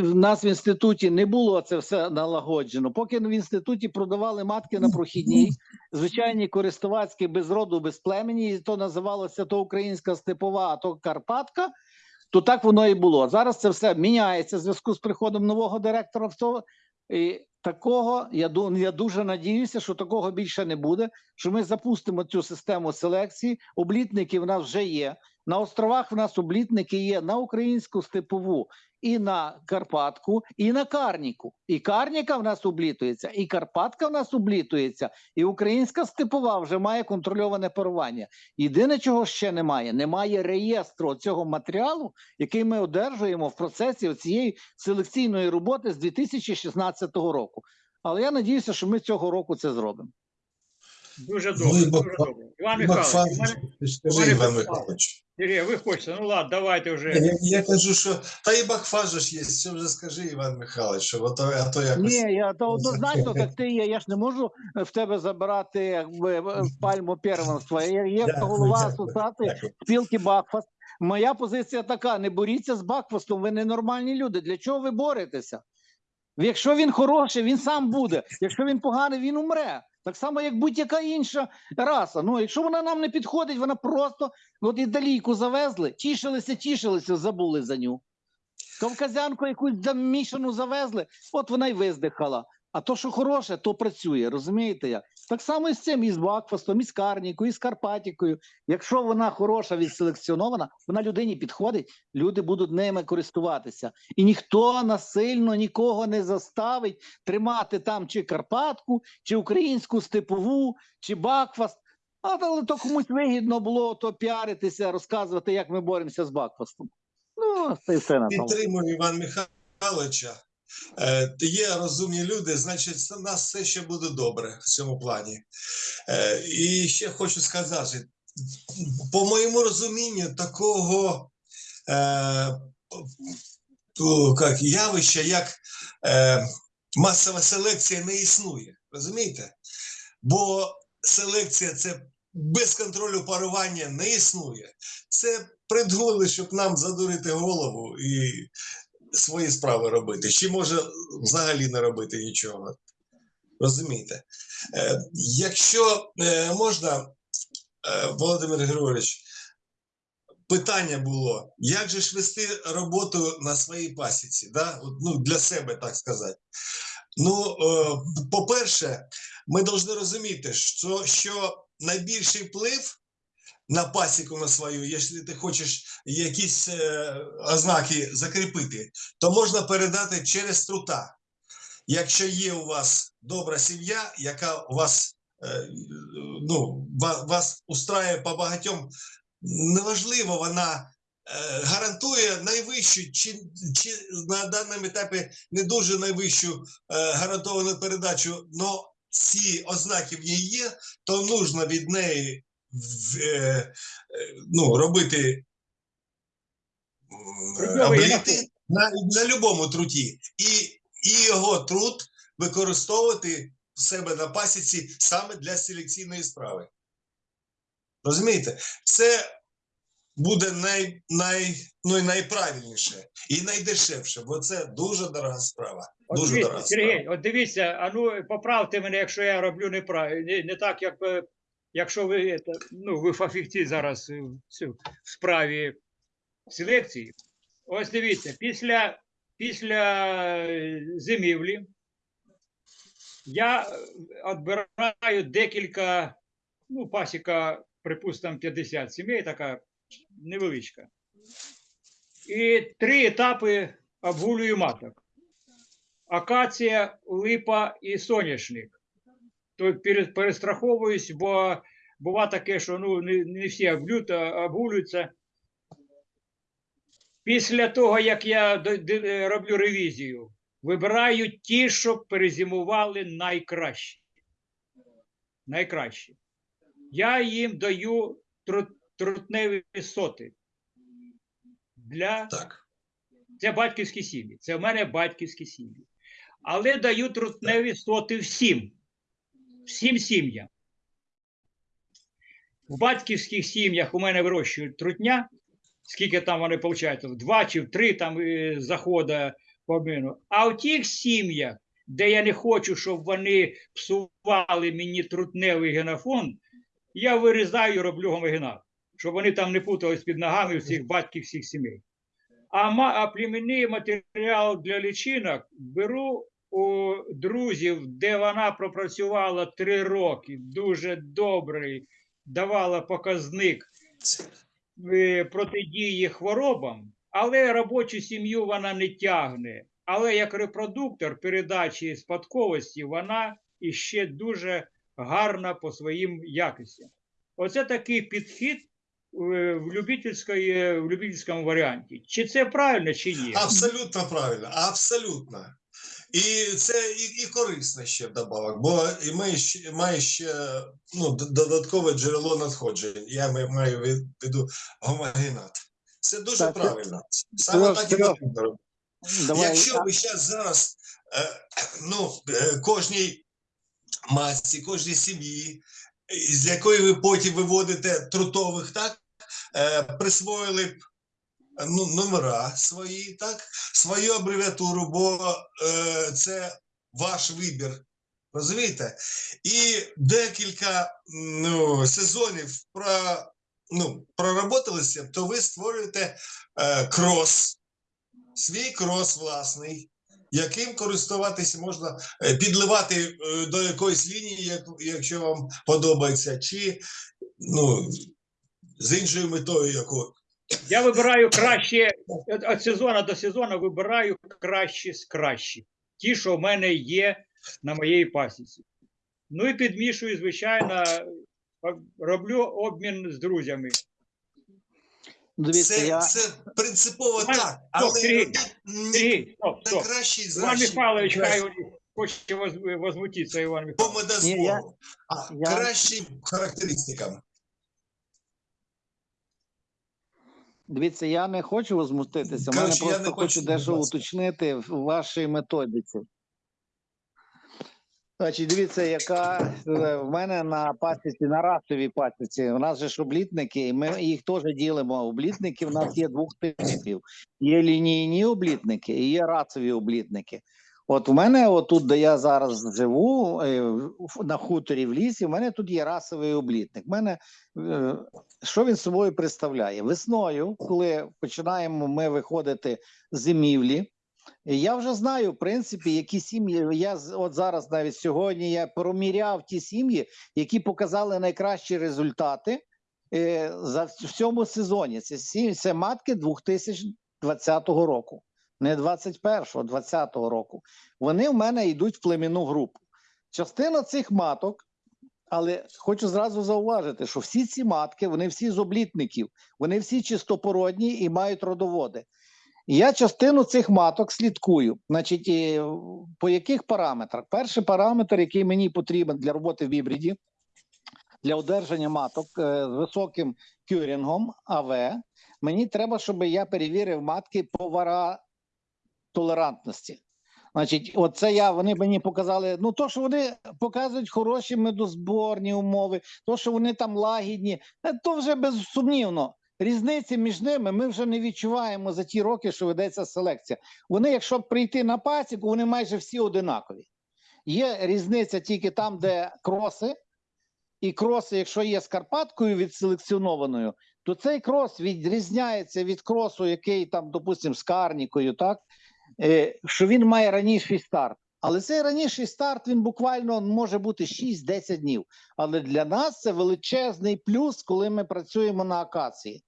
в нас в інституті не було це все налагоджено, поки в інституті продавали матки на прохідній, звичайні користувацькі без роду, без племені, і то називалося то українська степова, а то Карпатка, то так воно і було. Зараз це все міняється в зв'язку з приходом нового директора. в І такого я я дуже надіюся, що такого більше не буде. Що ми запустимо цю систему селекції. Облітники в нас вже є. На островах в нас облітники є на українську степову і на Карпатку, і на Карніку. І Карніка в нас облітується, і Карпатка в нас облітується, і українська степова вже має контрольоване парування. Єдине, чого ще немає, немає реєстру цього матеріалу, який ми одержуємо в процесі цієї селекційної роботи з 2016 року. Але я надіюся, що ми цього року це зробимо. Дуже добре, дуже добре. Іван Михайлович, скажи, Іван. Михайлович. Сергій, ви хочете, ну ладно, давайте вже. Я, я кажу, що та і ж є. Що вже скажи, Іван Михайлович, що а то, а то якось. Ні, я то однозначно так ти є. Я ж не можу в тебе забирати якби пальму первенства. Я є Дякую, голова асоціації спілки Бакфаст. Моя позиція така: не боріться з Бакфастом, ви ненормальні люди. Для чого ви боретеся? Якщо він хороший, він сам буде. Якщо він поганий, він умре. Так само, як будь-яка інша раса. Ну, якщо вона нам не підходить, вона просто от італійку завезли, тішилися, тішилися, забули за ню. Кавказянку якусь замішану завезли, от вона й виздихала. А то, що хороше, то працює, розумієте як? Так само і з цим, і з Бакфастом, і з Карнікою, і з Карпатікою. Якщо вона хороша, відселекціонована, вона людині підходить, люди будуть ними користуватися. І ніхто насильно нікого не заставить тримати там чи Карпатку, чи українську степову, чи Бакфаст. Але то комусь вигідно було то піаритися, розказувати, як ми боремося з Бакфастом. Ну, це все на тому. Підтримую Іван Михайловича. Е, Є розумні люди, значить, у нас все ще буде добре в цьому плані. Е, І ще хочу сказати: по моєму розумінню, такого е, як, явища, як масова селекція не існує. Розумієте? Бо селекція це без контролю парування не існує. Це придумали, щоб нам задурити голову і свої справи робити. Чи може взагалі не робити нічого. Розумієте? Е, якщо е, можна, е, Володимир Григорович, питання було, як же ж вести роботу на своїй пасіці, да? От, ну, для себе, так сказати. Ну, е, по-перше, ми повинні розуміти, що, що найбільший вплив на пасіку на свою, якщо ти хочеш якісь е, ознаки закріпити, то можна передати через трута. Якщо є у вас добра сім'я, яка вас, е, ну, ва- вас устраює по багатьом, неважливо, вона е, гарантує найвищу, чи, чи на даному етапі не дуже найвищу е, гарантовану передачу, але ці ознаки в ній є, то нужно від неї ну, робити обліти на, на любому труті. І, і його труд використовувати в себе на пасіці саме для селекційної справи. Розумієте? Це буде най, най, ну, і найправильніше і найдешевше, бо це дуже дорога справа. От Дуже дивіться, дорога справа. Сергій, от дивіться, а ну поправте мене, якщо я роблю неправильно, не, не так, як е, якщо ви это, ну, ви фахівці зараз в справі селекції. Ось дивіться, після, після е, зимівлі я відбираю декілька, ну, пасіка, припустимо, 50 сімей, така невеличка. І три етапи обгулюю маток акація, липа і соняшник. То пере- перестраховуюсь, бо бува таке, що ну, не, не всі обгулюють, а обгулюються. Після того, як я роблю ревізію, вибираю ті, що перезимували найкраще. Найкраще. Я їм даю тру- трутневі соти. Для Так. це батьківські сім'ї. Це в мене батьківські сім'ї. Але даю трутневі соти всім. Всім сім'ям. В батьківських сім'ях у мене вирощують трутня. Скільки там вони? В два чи три там е, заходи по обміну. А в тих сім'ях, де я не хочу, щоб вони псували мені трутневий генофонд, я вирізаю і роблю гомогенат, щоб вони там не путались під ногами у цих батьківських сімей. А, а племінний матеріал для лічинок беру у друзів, де вона пропрацювала три роки, дуже добрий, давала показник е, протидії хворобам, але робочу сім'ю вона не тягне. Але як репродуктор передачі спадковості, вона іще дуже гарна по своїм якостям. Оце такий підхід е, в, любительської, в любительському варіанті. Чи це правильно, чи ні? Абсолютно правильно, абсолютно. І це і, і корисно ще вдобавок, бо і ми ще, має ще ну, додаткове джерело надходжень. Я маю- маю в виду гомогенат. Це дуже Так, правильно. Саме так і потрібно робити. Якщо ви зараз зараз е, ну, е, кожній масці, кожній сім'ї, з якої ви потім виводите трутових, так, е, присвоїли б ну, номера свої, так, свою абревіатуру, бо е, це ваш вибір. Розумієте? І декілька ну, сезонів про, ну, проработалися, то ви створюєте е, крос, свій крос власний, яким користуватися можна, е, підливати е, до якоїсь лінії, як, якщо вам подобається, чи ну, з іншою метою, яку Я вибираю краще від сезону до сезону вибираю краще з кращих. Ті, що в мене є на моїй пасіці. Ну і підмішую, звичайно, роблю обмін з друзями. дивіться, це, я, це принципово Іван- так, але Сергій, Сергій, стоп, стоп. найкращий з Іван Михайлович, хай хоче воз- возмутитися, Іван Михайлович. Ні, я- а я- кращим характеристикам. Дивіться, я не хочу возмутитися. Мене Коротше, я просто не хочу хочу, будь дещо ласка. уточнити в вашій методиці. Значить, дивіться, яка е, в мене на пасіці, на расовій пасіці. У нас же ж облітники, і ми їх теж ділимо. Облітники в нас є двох типів: є лінійні облітники і є расові облітники. От у мене, отут, де я зараз живу, е, на хуторі в лісі, в мене тут є расовий облітник. У мене е, що він собою представляє? Весною, коли починаємо ми виходити з зимівлі, я вже знаю, в принципі, які сім'ї. Я от зараз, навіть сьогодні, я проміряв ті сім'ї, які показали найкращі результати е, за в цьому сезоні. Це сім це матки 2020 року, не 21-го, 20-го року. Вони в мене йдуть в племінну групу. Частина цих маток. Але хочу зразу зауважити, що всі ці матки, вони всі з облітників, вони всі чистопородні і мають родоводи. Я частину цих маток слідкую. Значить, по яких параметрах? Перший параметр, який мені потрібен для роботи в гібриді, для одержання маток е, з високим кюрінгом АВ, мені треба, щоб я перевірив матки по варотолерантності. Значить, оце я вони мені показали. Ну, то, що вони показують хороші медозборні умови, то, що вони там лагідні, е, то вже безсумнівно. Різниці між ними ми вже не відчуваємо за ті роки, що ведеться селекція. Вони, якщо прийти на пасіку, вони майже всі одинакові. Є різниця тільки там, де кроси, і кроси, якщо є з Карпаткою відселекціонованою, то цей крос відрізняється від кросу, який там, допустимо, з Карнікою, так? Е, що він має раніший старт. Але цей раніший старт він буквально може бути 6-10 днів. Але для нас це величезний плюс, коли ми працюємо на акації.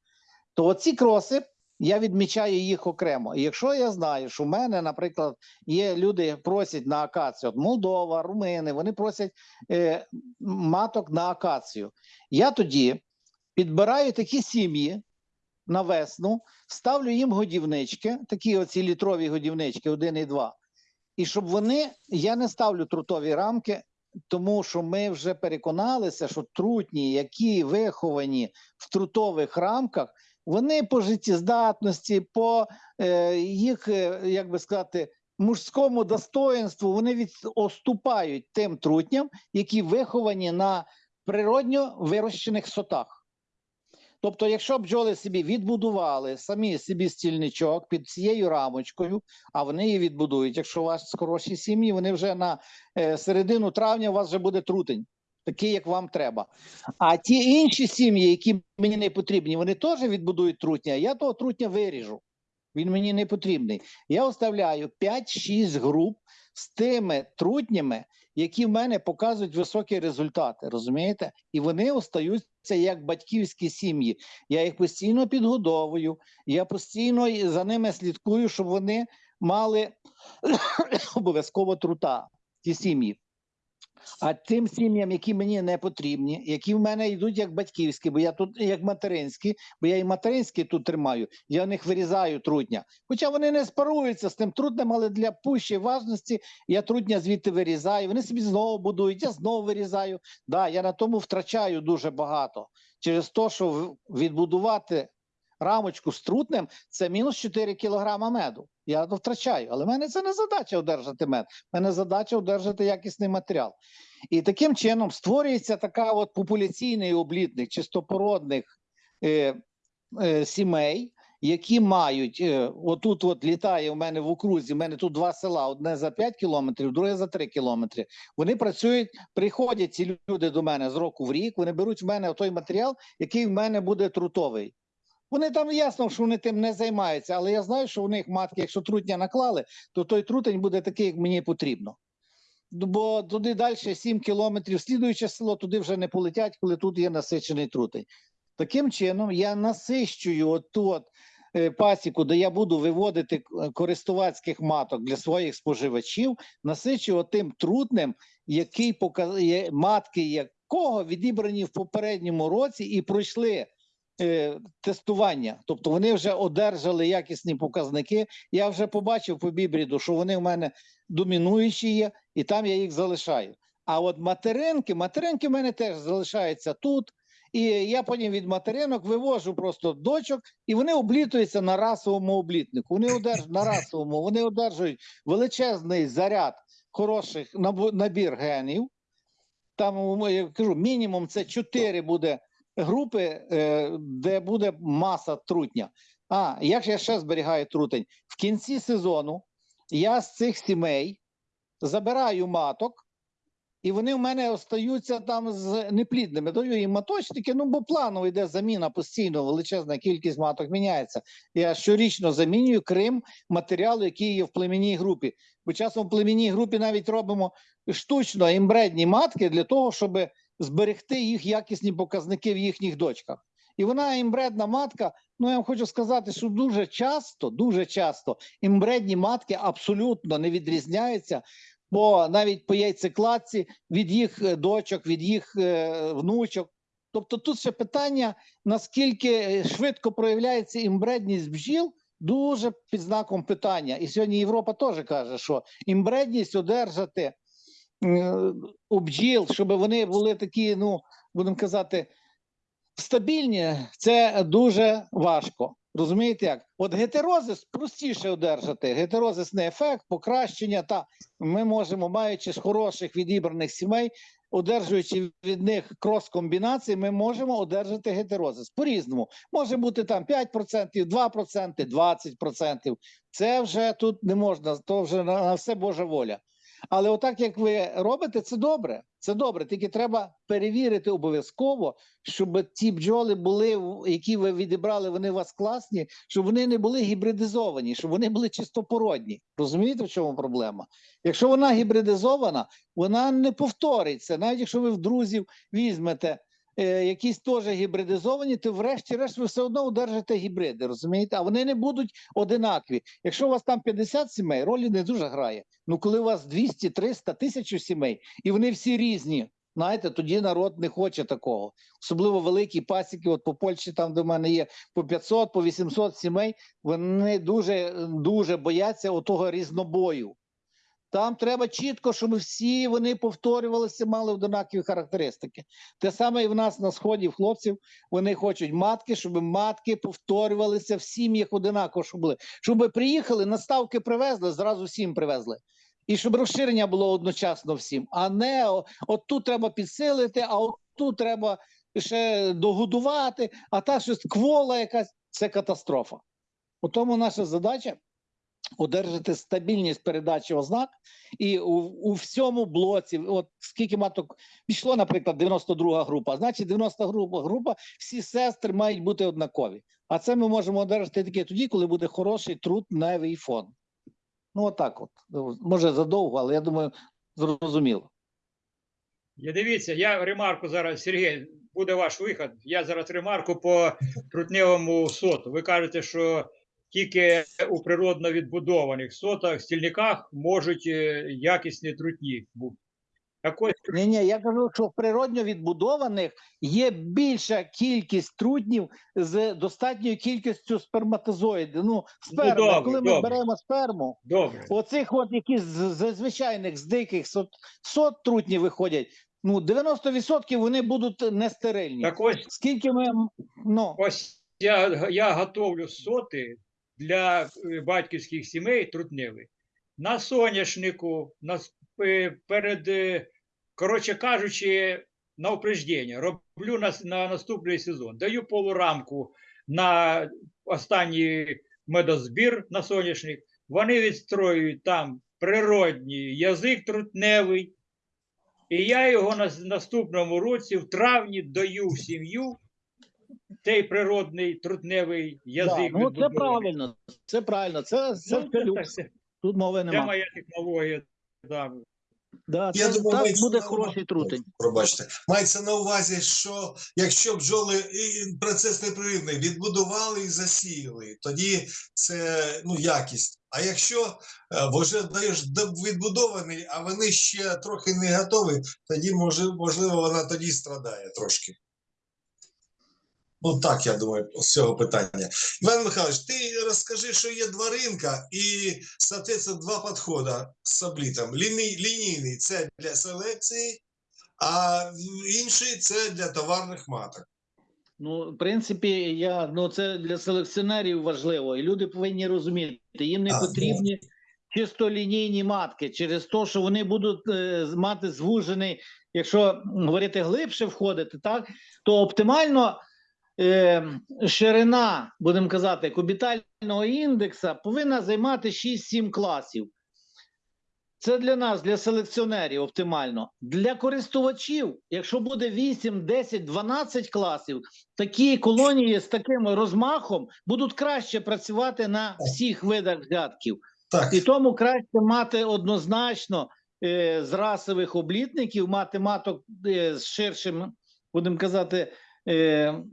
То оці кроси я відмічаю їх окремо. І якщо я знаю, що в мене, наприклад, є люди, просять на акацію, от Молдова, Румини, вони просять е, маток на акацію. Я тоді підбираю такі сім'ї на весну, ставлю їм годівнички, такі оці літрові годівнички, 1 і 2. І щоб вони, я не ставлю трутові рамки, тому що ми вже переконалися, що трутні, які виховані в трутових рамках, вони по життєздатності, по е, їх, е, як би сказати, мужському достоинству, вони відступають тим трутням, які виховані на природньо вирощених сотах. Тобто, якщо бджоли собі відбудували самі собі стільничок під цією рамочкою, а вони її відбудують. Якщо у вас хороші сім'ї, вони вже на е, середину травня у вас вже буде трутень, такий, як вам треба. А ті інші сім'ї, які мені не потрібні, вони теж відбудують трутня. Я того трутня виріжу. Він мені не потрібний. Я оставляю 5-6 груп з тими трутнями, які в мене показують високі результати. Розумієте? І вони остаються як батьківські сім'ї. Я їх постійно підгодовую, я постійно за ними слідкую, щоб вони мали обов'язково трута, ті сім'ї. А тим сім'ям, які мені не потрібні, які в мене йдуть як батьківські, бо я тут як материнські, бо я і материнські тут тримаю, я в них вирізаю трутня. Хоча вони не спаруються з тим трутнем, але для пущої важності я трутня звідти вирізаю. Вони собі знову будують, я знову вирізаю. Да, я на тому втрачаю дуже багато. Через те, що відбудувати рамочку з трутнем це мінус 4 кілограма меду. Я то втрачаю. Але в мене це не задача одержати мед. В мене задача одержати якісний матеріал. І таким чином створюється така от популяційний облітник чистопородних е, е, сімей, які мають е, отут, от літає у мене в окрузі. У мене тут два села: одне за 5 кілометрів, друге за 3 кілометри. Вони працюють, приходять ці люди до мене з року в рік. Вони беруть в мене той матеріал, який в мене буде трутовий. Вони там ясно, що вони тим не займаються, але я знаю, що у них матки, якщо трутня наклали, то той трутень буде такий, як мені потрібно. Бо туди далі 7 кілометрів, слідуюче село, туди вже не полетять, коли тут є насичений трутень. Таким чином, я насищую оту от, е, пасіку, де я буду виводити е, користувацьких маток для своїх споживачів, насичую тим трутнем, який показує матки якого відібрані в попередньому році і пройшли тестування. Тобто вони вже одержали якісні показники. Я вже побачив по бібріду, що вони в мене домінуючі є, і там я їх залишаю. А от материнки, материнки в мене теж залишаються тут. І я потім від материнок вивожу просто дочок, і вони облітуються на расовому облітнику. Вони одержують на расовому, вони одержують величезний заряд хороших набір генів. Там я кажу, мінімум це 4 буде групи, е, де буде маса трутня. А як я ще зберігаю трутень? В кінці сезону я з цих сімей забираю маток, і вони в мене остаються там з неплідними. Даю їм маточники, ну бо планово йде заміна постійно, величезна кількість маток міняється. Я щорічно замінюю крім матеріалу, який є в племінній групі. Бо часом в племінній групі навіть робимо штучно імбредні матки для того, щоб зберегти їх якісні показники в їхніх дочках. І вона імбредна матка. Ну я вам хочу сказати, що дуже часто, дуже часто імбредні матки абсолютно не відрізняються. Бо навіть по яйцекладці від їх е, дочок, від їх е, внучок. Тобто тут ще питання, наскільки е, швидко проявляється імбредність бджіл, дуже під знаком питання. І сьогодні Європа теж каже, що імбредність одержати е, у бджіл, щоб вони були такі, ну будемо казати, стабільні, це дуже важко. Розумієте як? От гетерозис простіше одержати. Гетерозисний ефект, покращення. Та ми можемо, маючи з хороших відібраних сімей, одержуючи від них крос-комбінації, ми можемо одержати гетерозис. По-різному. Може бути там 5%, 2%, 20%. Це вже тут не можна, то вже на все Божа воля. Але отак, як ви робите, це добре. Це добре. Тільки треба перевірити обов'язково, щоб ті бджоли були, які ви відібрали, вони у вас класні, щоб вони не були гібридизовані, щоб вони були чистопородні. Розумієте, в чому проблема? Якщо вона гібридизована, вона не повториться. Навіть якщо ви в друзів візьмете якісь теж гібридизовані, то врешті-решт ви все одно одержите гібриди, розумієте? А вони не будуть одинакові. Якщо у вас там 50 сімей, ролі не дуже грає. Ну коли у вас 200, 300, 1000 сімей, і вони всі різні. Знаєте, тоді народ не хоче такого. Особливо великі пасіки, от по Польщі, там в мене є по 500, по 800 сімей, вони дуже, дуже бояться отого різнобою. Там треба чітко, щоб всі вони повторювалися, мали однакові характеристики. Те саме і в нас на сході в хлопців вони хочуть матки, щоб матки повторювалися в сім'ях одинаково, щоб були. Щоб приїхали, наставки привезли, зразу всім привезли. І щоб розширення було одночасно всім, а не от тут треба підсилити, а от тут треба ще догодувати, а та щось квола якась це катастрофа. У тому наша задача одержати стабільність передачі ознак, і у, у всьому блоці, от скільки маток пішло, наприклад, 92 група, значить 90 група, група, всі сестри мають бути однакові. А це ми можемо одержати тільки тоді, коли буде хороший трутневий фон. Ну, отак от. Ну, Може задовго, але я думаю, зрозуміло. Я дивіться, я ремарку зараз, Сергій, буде ваш вихід. Я зараз ремарку по трутневому соту. Ви кажете, що тільки у природно відбудованих сотах, стільниках можуть е, якісні трутні бути. Так ось, Ні, ні, я кажу, що в природньо відбудованих є більша кількість трутнів з достатньою кількістю сперматозоїдів. Ну, сперма, добре, коли ми добре. беремо сперму, добре. оцих от які з, з звичайних з диких сот, сот трутнів виходять, ну 90% вони будуть нестерильні. Так ось Скільки ми ну Ось я, я готовлю соти для е, батьківських сімей трутневих. На соняшнику, на, е, перед, е, коротше кажучи, на упреждення. Роблю на, на наступний сезон. Даю полурамку на останній медозбір на соняшник. Вони відстроюють там природній язик трутневий. І я його на наступному році в травні даю в сім'ю цей природний трутневий да, язик. ну це правильно, це правильно, це, це, Ну, це це, Тут мови це моя технологія. Да. Да, Я це, думаю, так мається буде на хороший трутень. Пробачте, мається на увазі, що якщо бджоли і процес непрерывний відбудували і засіяли, тоді це ну якість. А якщо е, вже даєш до- відбудований, а вони ще трохи не готові, тоді може, можливо вона тоді страдає трошки. Ну так, я думаю, з цього питання. Іван Михайлович, ти розкажи, що є два ринка і, соответственно, два підходи з облітом. Ліній, лінійний це для селекції, а інший це для товарних маток. Ну, в принципі, я ну це для селекціонерів важливо, і люди повинні розуміти, їм не А, ну. потрібні чисто лінійні матки через те, що вони будуть е, мати звужений, якщо говорити глибше входити, так то оптимально е, ширина, будемо казати, кубітального індекса повинна займати 6-7 класів. Це для нас, для селекціонерів, оптимально. Для користувачів, якщо буде 8, 10, 12 класів, такі колонії з таким розмахом будуть краще працювати на всіх видах взятків. Так, І тому краще мати однозначно е, з расових облітників, мати маток е, з ширшим, будемо казати,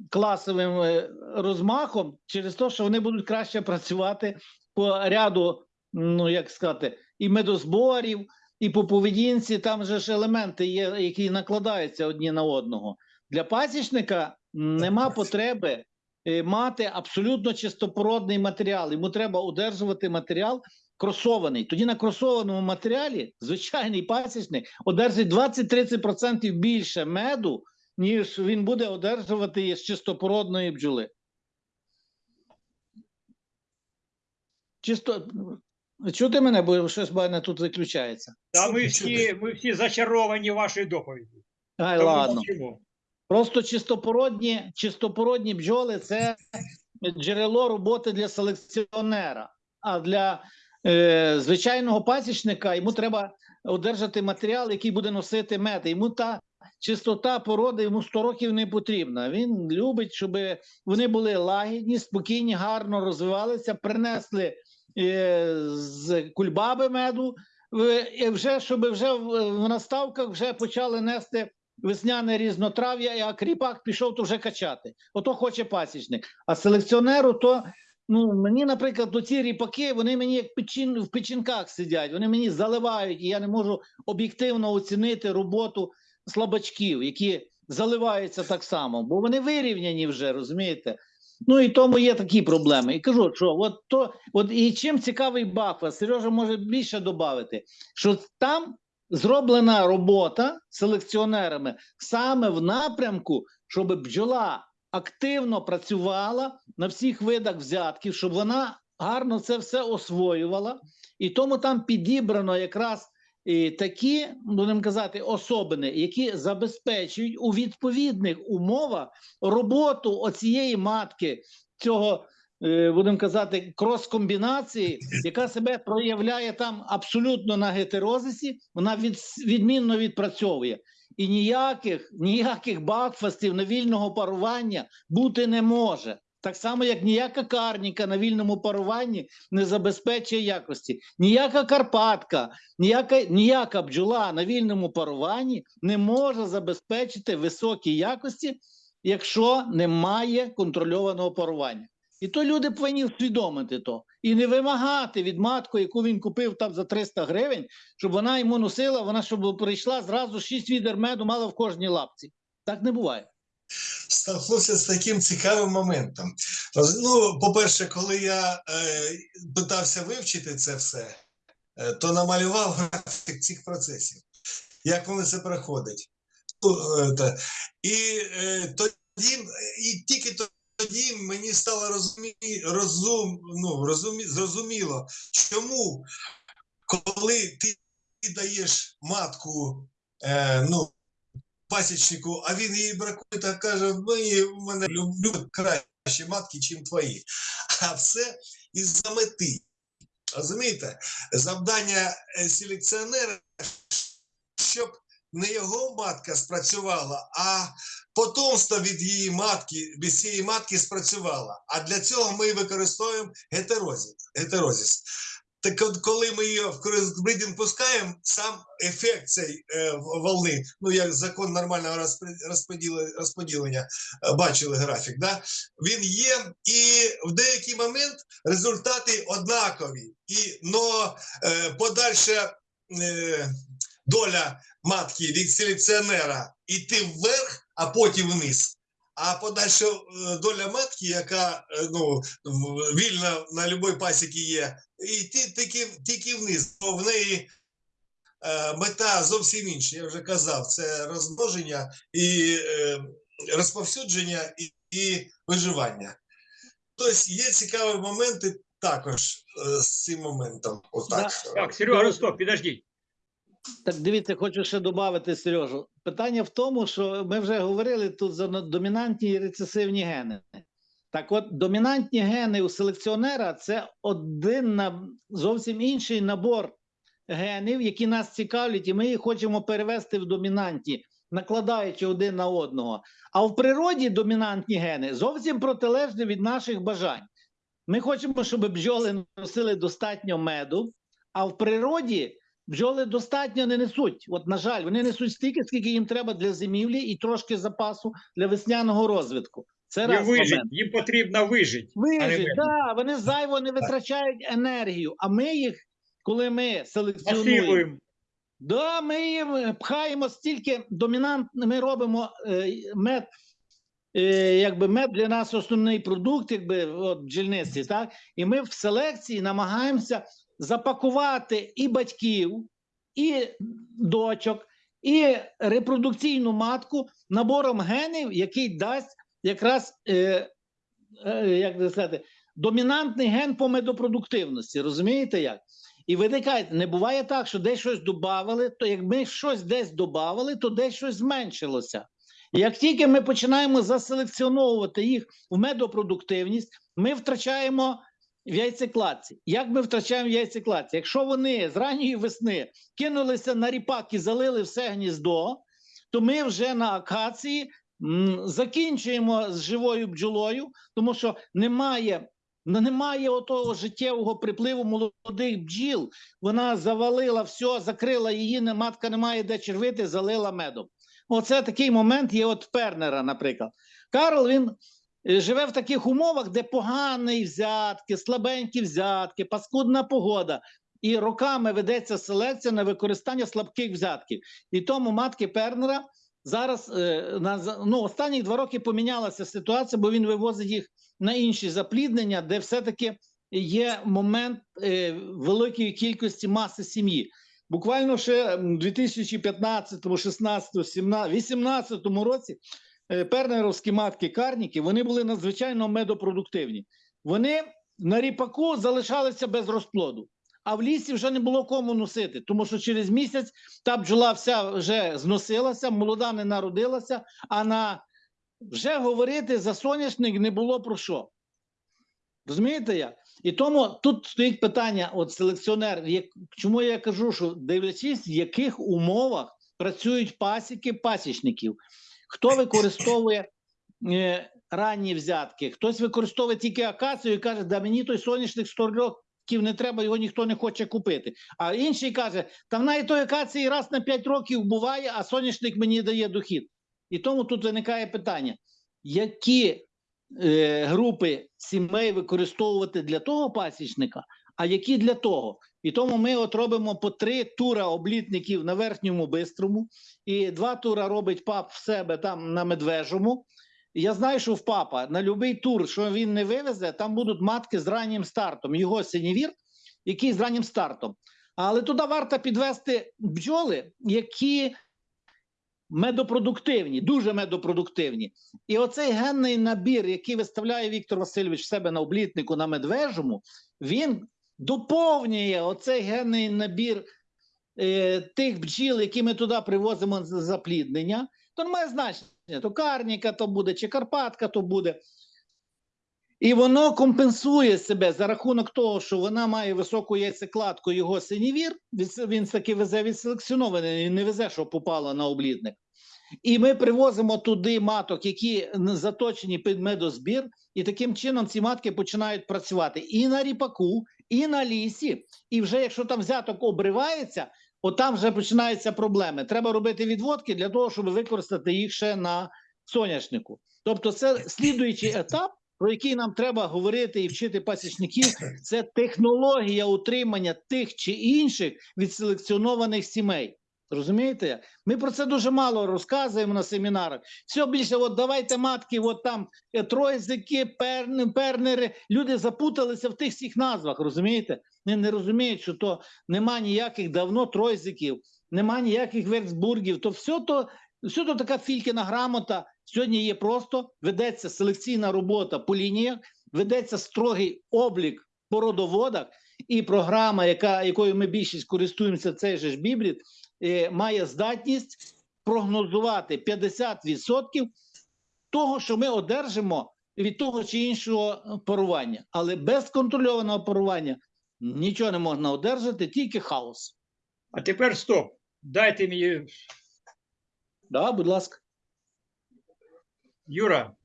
класовим е, розмахом, через те, що вони будуть краще працювати по ряду, ну як сказати, і медозборів, і по поведінці. Там же ж елементи є, які накладаються одні на одного. Для пасічника нема потреби е, мати абсолютно чистопородний матеріал. Йому треба удержувати матеріал кросований. Тоді на кросованому матеріалі звичайний пасічник одержить 20-30% більше меду, ніж він буде одержувати з чистопородної бджоли. Чисто чути мене, бо щось мене тут виключається. Та ми всі, ми всі зачаровані вашою доповіддю. Ай, Тому ладно. мовчимо. Просто чистопородні, чистопородні бджоли це джерело роботи для селекціонера. А для е, звичайного пасічника йому треба одержати матеріал, який буде носити мед. Йому та чистота породи йому 100 років не потрібна. Він любить, щоб вони були лагідні, спокійні, гарно розвивалися, принесли е, з кульбаби меду. і Вже щоб вже в наставках вже почали нести весняне різнотрав'я, а кріпак пішов то вже качати. Ото хоче пасічник. А селекціонеру то. Ну, мені, наприклад, то ці ріпаки, вони мені як печин, в печінках сидять, вони мені заливають, і я не можу об'єктивно оцінити роботу слабачків, які заливаються так само, бо вони вирівняні вже, розумієте? Ну і тому є такі проблеми. І кажу, що от то, от і чим цікавий Бафа, Сережа може більше додати, що там зроблена робота селекціонерами саме в напрямку, щоб бджола активно працювала на всіх видах взятків, щоб вона гарно це все освоювала, і тому там підібрано якраз такі, будемо казати, особини, які забезпечують у відповідних умовах роботу оцієї матки, цього, е, будемо казати, крос-комбінації, яка себе проявляє там абсолютно на гетерозисі, вона від, відмінно відпрацьовує. І ніяких, ніяких бакфастів на вільного парування бути не може. Так само, як ніяка карніка на вільному паруванні не забезпечує якості. Ніяка Карпатка, ніяка, ніяка бджола на вільному паруванні не може забезпечити високі якості, якщо немає контрольованого парування. І то люди повинні усвідомити то. І не вимагати від матку, яку він купив там за 300 гривень, щоб вона йому носила, вона щоб прийшла зразу 6 відер меду мала в кожній лапці. Так не буває. Столкнувся з таким цікавим моментом. Ну, по-перше, коли я е, питався вивчити це все, е, то намалював графік цих процесів, як вони це проходять. Ну, е, і е, тоді, і тільки тоді мені стало розумі, розум, ну, розумі, зрозуміло, чому, коли ти даєш матку, е, ну, пасічнику, а він її бракує та каже: мені в мене люблю кращі матки, ніж твої. А все із-за мети. Розумієте? Завдання е, селекціонера, щоб не його матка спрацювала, а потомство від її матки, від цієї матки спрацювало. А для цього ми використовуємо гетерозис. Так от, коли ми її в кросбридінг пускаємо, сам ефект цієї е, волни, ну як закон нормального розподілення, е, бачили графік, да? він є, і в деякий момент результати однакові. І, но е, подальша е, доля матки від селекціонера йти вверх, а потім вниз. А подальша е, доля матки, яка е, ну, вільна на будь-якій пасіці є, йти тільки, тільки вниз, бо в неї е, мета зовсім інша. Я вже казав, це розмноження і розповсюдження і, і виживання. Тобто є цікаві моменти також з цим моментом. Отак. Так, Серега, стоп, подожди. Так дивіться, хочу ще додати, Сережу. Питання в тому, що ми вже говорили тут за домінантні і рецесивні гени. Так от, домінантні гени у селекціонера це один зовсім інший набор генів, які нас цікавлять, і ми їх хочемо перевести в домінантні, накладаючи один на одного. А в природі домінантні гени зовсім протилежні від наших бажань. Ми хочемо, щоб бджоли носили достатньо меду, а в природі бджоли достатньо не несуть. От, на жаль, вони несуть стільки, скільки їм треба для зимівлі і трошки запасу для весняного розвитку. Це раз вижить, момент. їм потрібно вижити. Вижить, да, вони зайво не витрачають енергію. А ми їх, коли ми селекціонуємо, Да, ми їм пхаємо стільки домінант, ми робимо е, мед, е, якби мед для нас основний продукт, якби от бджільництві, так? І ми в селекції намагаємося запакувати і батьків, і дочок, і репродукційну матку набором генів, який дасть якраз е, е, як сказати, домінантний ген по медопродуктивності. Розумієте як? І виникає, не буває так, що десь щось додавали, то як ми щось десь додавали, то десь щось зменшилося. Як тільки ми починаємо заселекціоновувати їх в медопродуктивність, ми втрачаємо в яйцекладці. Як ми втрачаємо в яйцекладці? Якщо вони з ранньої весни кинулися на ріпак і залили все гніздо, то ми вже на акації закінчуємо з живою бджолою, тому що немає Ну, немає отого життєвого припливу молодих бджіл. Вона завалила все, закрила її, матка не має де червити, залила медом. Оце такий момент є от Пернера, наприклад. Карл він живе в таких умовах, де погані взятки, слабенькі взятки, паскудна погода. І роками ведеться селекція на використання слабких взятків. І тому матки Пернера зараз е, ну, останні два роки помінялася ситуація, бо він вивозить їх на інші запліднення, де все-таки є момент е, великої кількості маси сім'ї. Буквально ще у 2015, 16, 17, 18 році е, пернеровські матки карніки вони були надзвичайно медопродуктивні. Вони на ріпаку залишалися без розплоду, а в лісі вже не було кому носити, тому що через місяць та бджола вся вже зносилася, молода не народилася, а на вже говорити за соняшник не було про що. Розумієте як? І тому тут стоїть питання: от селекціонер, як, чому я кажу, що дивлячись, в яких умовах працюють пасіки пасічників, хто використовує е, ранні взятки, хтось використовує тільки акацію і каже, да мені той соняшник 100 років не треба, його ніхто не хоче купити. А інший каже, там навіть той акації раз на 5 років буває, а соняшник мені дає дохід. І тому тут виникає питання: які е, групи сімей використовувати для того пасічника, а які для того? І тому ми от робимо по три тура облітників на верхньому бистрому, і два тура робить пап в себе там на медвежому. Я знаю, що в папа на будь-який тур, що він не вивезе, там будуть матки з раннім стартом. Його синівір, який з раннім стартом. Але туди варто підвести бджоли, які медопродуктивні, дуже медопродуктивні. І оцей генний набір, який виставляє Віктор Васильович в себе на облітнику на медвежому, він доповнює оцей генний набір е, тих бджіл, які ми туди привозимо з запліднення. То не має значення, то карніка то буде, чи Карпатка то буде. І воно компенсує себе за рахунок того, що вона має високу яйцекладку його синівір. Він таки везе відселекціонований, не везе, що попало на облідник. І ми привозимо туди маток, які заточені під медозбір, і таким чином ці матки починають працювати і на ріпаку, і на лісі. І вже якщо там взяток обривається, от там вже починаються проблеми. Треба робити відводки для того, щоб використати їх ще на соняшнику. Тобто, це слідуючий етап, про який нам треба говорити і вчити пасічників. Це технологія утримання тих чи інших відселекціонованих сімей. Розумієте? Ми про це дуже мало розказуємо на семінарах. Все більше, от давайте матки, от там е, тройзики, перни, пернери. Люди запуталися в тих всіх назвах, розумієте? Вони не розуміють, що то нема ніяких давно тройзиків, нема ніяких верцбургів. То все то, все то така фількіна грамота, Сьогодні є просто ведеться селекційна робота по лініях, ведеться строгий облік по родоводах, і програма, яка, якою ми більшість користуємося, цей ж бібліт, має здатність прогнозувати 50% того, що ми одержимо від того чи іншого парування. Але без контрольованого парування нічого не можна одержати, тільки хаос. А тепер стоп. Дайте мені, Да, будь ласка. Юра,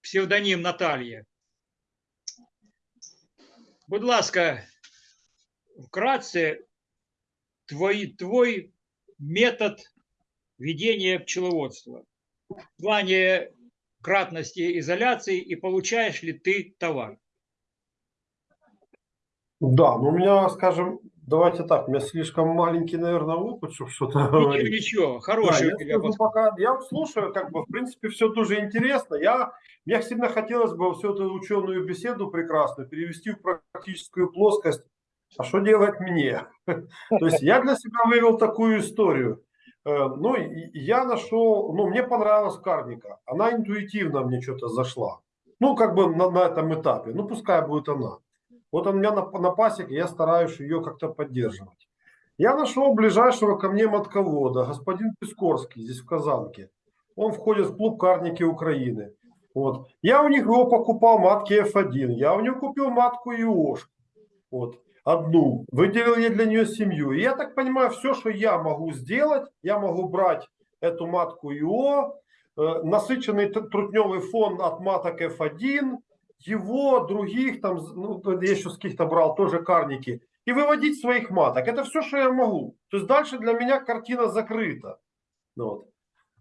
псевдонім Наталія. Будь ласка, вкратце твой, твой метод ведения пчеловодства в плане кратности изоляции и получаешь ли ты товар? Да, ну у меня, скажем, давайте так, у меня слишком маленький, наверное, опыт, чтобы что-то говорить. ничего, Да, хороший я у тебя скажу пока, я слушаю, как бы, в принципе, все тоже интересно. Я, мне сильно хотелось бы всю эту ученую беседу прекрасную перевести в практическую плоскость. А что делать мне? То есть я для себя вывел такую историю. Э, Ну, и я нашел, ну, мне понравилась карника. Она интуитивно мне что-то зашла. Ну, как бы на, на этом этапе. Ну, пускай будет она. Вот у меня на, на пасеке, я стараюсь ее как-то поддерживать. Я нашел ближайшего ко мне матковода, господин Пискорский, здесь в Казанке. Он входит в клуб Карники Украины. Вот. Я у них его покупал матки F1. Я у него купил матку ИОшку. Вот. Одну. Выделил я для нее семью. И я так понимаю, все, что я могу сделать, я могу брать эту матку ИО, э, насыщенный трутневый фон от маток F1, его, других, там, ну, я еще с каких-то брал, тоже карники, и выводить своих маток. Это все, что я могу. То есть дальше для меня картина закрыта. Ну Вот.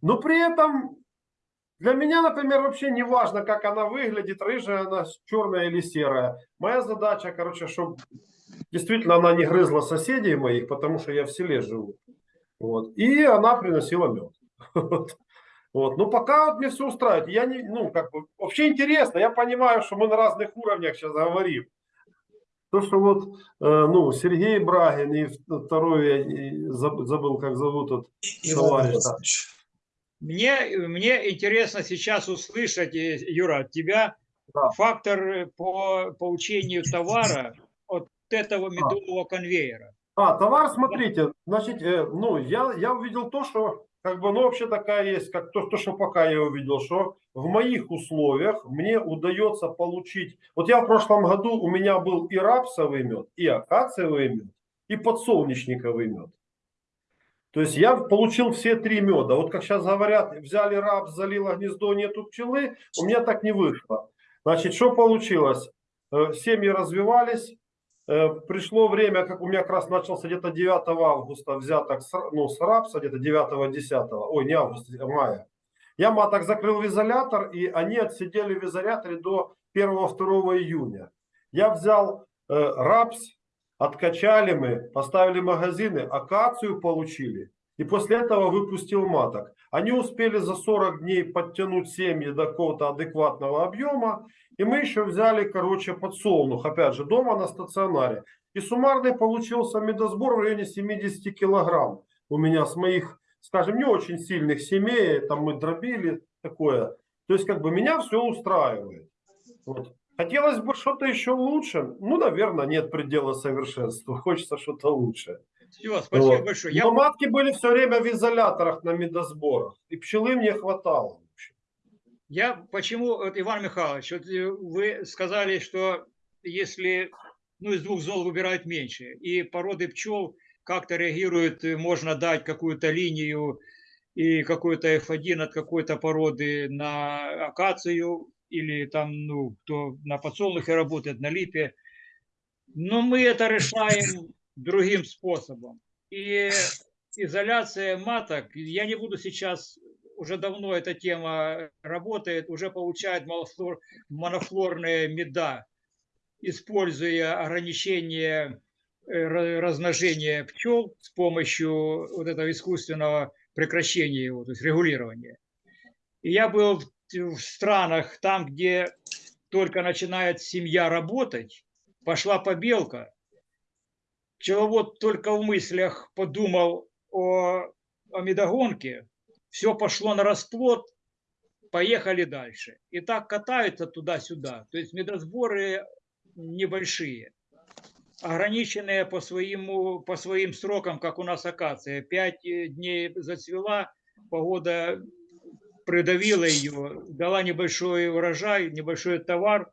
Но при этом для меня, например, вообще не важно, как она выглядит, рыжая она, черная или серая. Моя задача, короче, чтобы действительно она не грызла соседей моих, потому что я в селе живу. Вот. И она приносила мед. Вот. Ну, пока вот мне все устраивает. Я не, ну, как бы, вообще интересно. Я понимаю, что мы на разных уровнях сейчас говорим. То, что вот, э, ну, Сергей Брагин и второй, я забыл, как зовут этот товарищ. Да. Мне, мне интересно сейчас услышать, э, Юра, от тебя Да. фактор э, по получению товара от этого медового конвейера. А, товар, смотрите, значит, э, ну, я, я увидел то, что, как бы, ну, вообще такая есть, как то, то, что пока я увидел, что в моих условиях мне удается получить, вот я в прошлом году, у меня был и рапсовый мед, и акациевый мед, и подсолнечниковый мед. То есть я получил все три меда. Вот как сейчас говорят, взяли рапс, залило гнездо, нету пчелы, у меня так не вышло. Значит, что получилось? Э, Семьи развивались, Э, пришло время, как у меня как раз начался где-то 9 августа взяток с, ну, с рапса, где-то 9-10, ой, не августа, а мая. Я маток закрыл в изолятор, и они отсидели в изоляторе до 1-2 июня. Я взял э, рапс, откачали мы, поставили магазины, акацию получили, и после этого выпустил маток. Они успели за 40 дней подтянуть семьи до какого-то адекватного объема, и мы еще взяли, короче, подсолнух, опять же, дома на стационаре. И суммарный получился медосбор в районе 70 килограмм. У меня с моих, скажем, не очень сильных семей, там мы дробили такое. То есть, как бы, меня все устраивает. Вот. Хотелось бы что-то еще лучше. Ну, наверное, нет предела совершенству. Хочется что-то лучше. Все, спасибо Вот. большое. Я Но матки были все время в изоляторах на медосборах. И пчелы мне хватало. Я почему, вот, Иван Михайлович, вот э, вы сказали, что если ну, из двух зол выбирают меньше, и породы пчел как-то реагируют, э, можно дать какую-то линию и какой-то F1 от какой-то породы на акацию, или там, ну, кто на подсолнухе работает, на липе. Но мы это решаем другим способом. И изоляция маток, я не буду сейчас уже давно эта тема работает, уже получает малофлор- монофлорные меда, используя ограничение э, ра- размножения пчел с помощью вот этого искусственного прекращения его, то есть регулирования. И я был в, странах, там, где только начинает семья работать, пошла побелка, пчеловод только в мыслях подумал о, о медогонке, все пошло на расплод, поехали дальше. И так катаются туда-сюда. То есть медосборы небольшие, ограниченные по, своему, по своим срокам, как у нас акация. Пять э, дней зацвела, погода придавила ее, дала небольшой урожай, небольшой товар,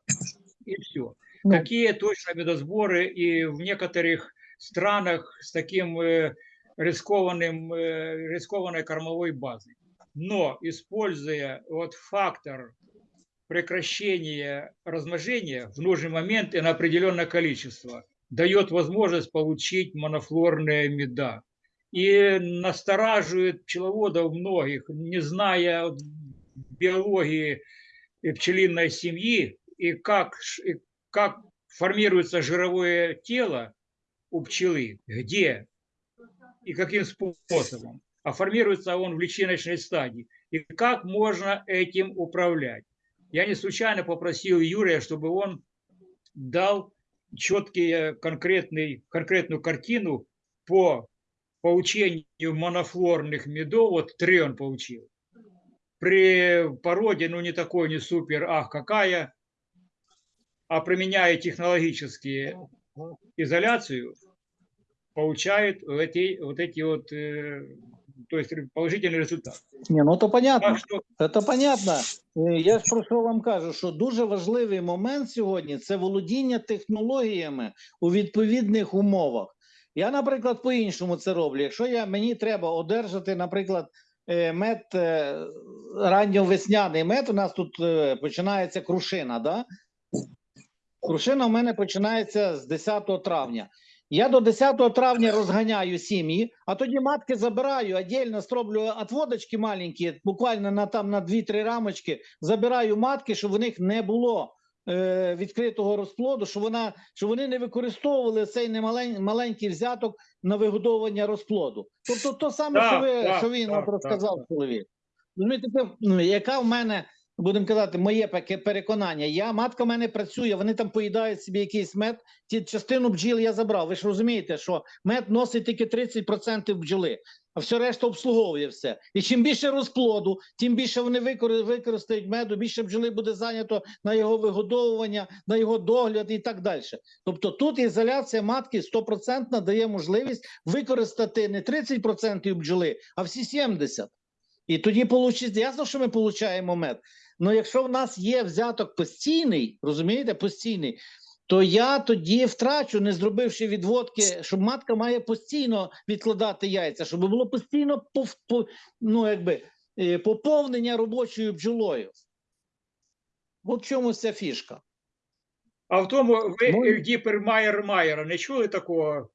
и все. Ну. Какие точно медосборы и в некоторых странах с таким э, рискованным, э, рискованной кормовой базой. Но используя вот фактор прекращения размножения в нужный момент и на определенное количество, дает возможность получить монофлорные меда. И настораживает пчеловодов многих, не зная биологии пчелиной семьи и как, и как формируется жировое тело у пчелы, где и каким способом. А формируется он в личиночной стадии. И как можно этим управлять. Я не случайно попросил Юрия, чтобы он дал четкий, конкретный, конкретную картину по получению монофлорных медов. Вот три он получил. При породе, ну не такой, не супер, ах, какая, а применяя технологически изоляцию, получает вот эти вот, эти вот э, то есть положительный результат. Ні, ну то понятно. Так что Це понятно. Е, Я ж про що вам кажу, що дуже важливий момент сьогодні це володіння технологіями у відповідних умовах. Я, наприклад, по-іншому це роблю. Якщо я, мені треба одержати, наприклад, е, мед е, ранньовесняний мед, у нас тут е, починається крушина, да? Крушина у мене починається з 10 травня. Я до 10 травня розганяю сім'ї, а тоді матки забираю, отдельно строблю отводочки маленькі, буквально на там на 2-3 рамочки, забираю матки, щоб в них не було відкритого розплоду, що вона що вони не використовували цей немалень, маленький взяток на вигодовування розплоду. Тобто, то саме, Так, що ви так, що він так, розказав так. чоловік. Розумієте, яка в мене, будемо казати, моє переконання. Я матка в мене працює, вони там поїдають собі якийсь мед. Ті частину бджіл я забрав. Ви ж розумієте, що мед носить тільки 30% бджоли, а все решта обслуговує все. І чим більше розплоду, тим більше вони використають меду, більше бджоли буде зайнято на його вигодовування, на його догляд і так далі. Тобто тут ізоляція матки 100% дає можливість використати не 30% бджоли, а всі 70%. І тоді получиться, ясно, що ми получаємо мед. Але якщо в нас є взяток постійний, розумієте, постійний, то я тоді втрачу, не зробивши відводки, щоб матка має постійно відкладати яйця, щоб було постійно пов, по, ну, якби, е, поповнення робочою бджолою. От в чому ця фішка. А в тому ви Ну, Ельдіпер Майер Майера не чули такого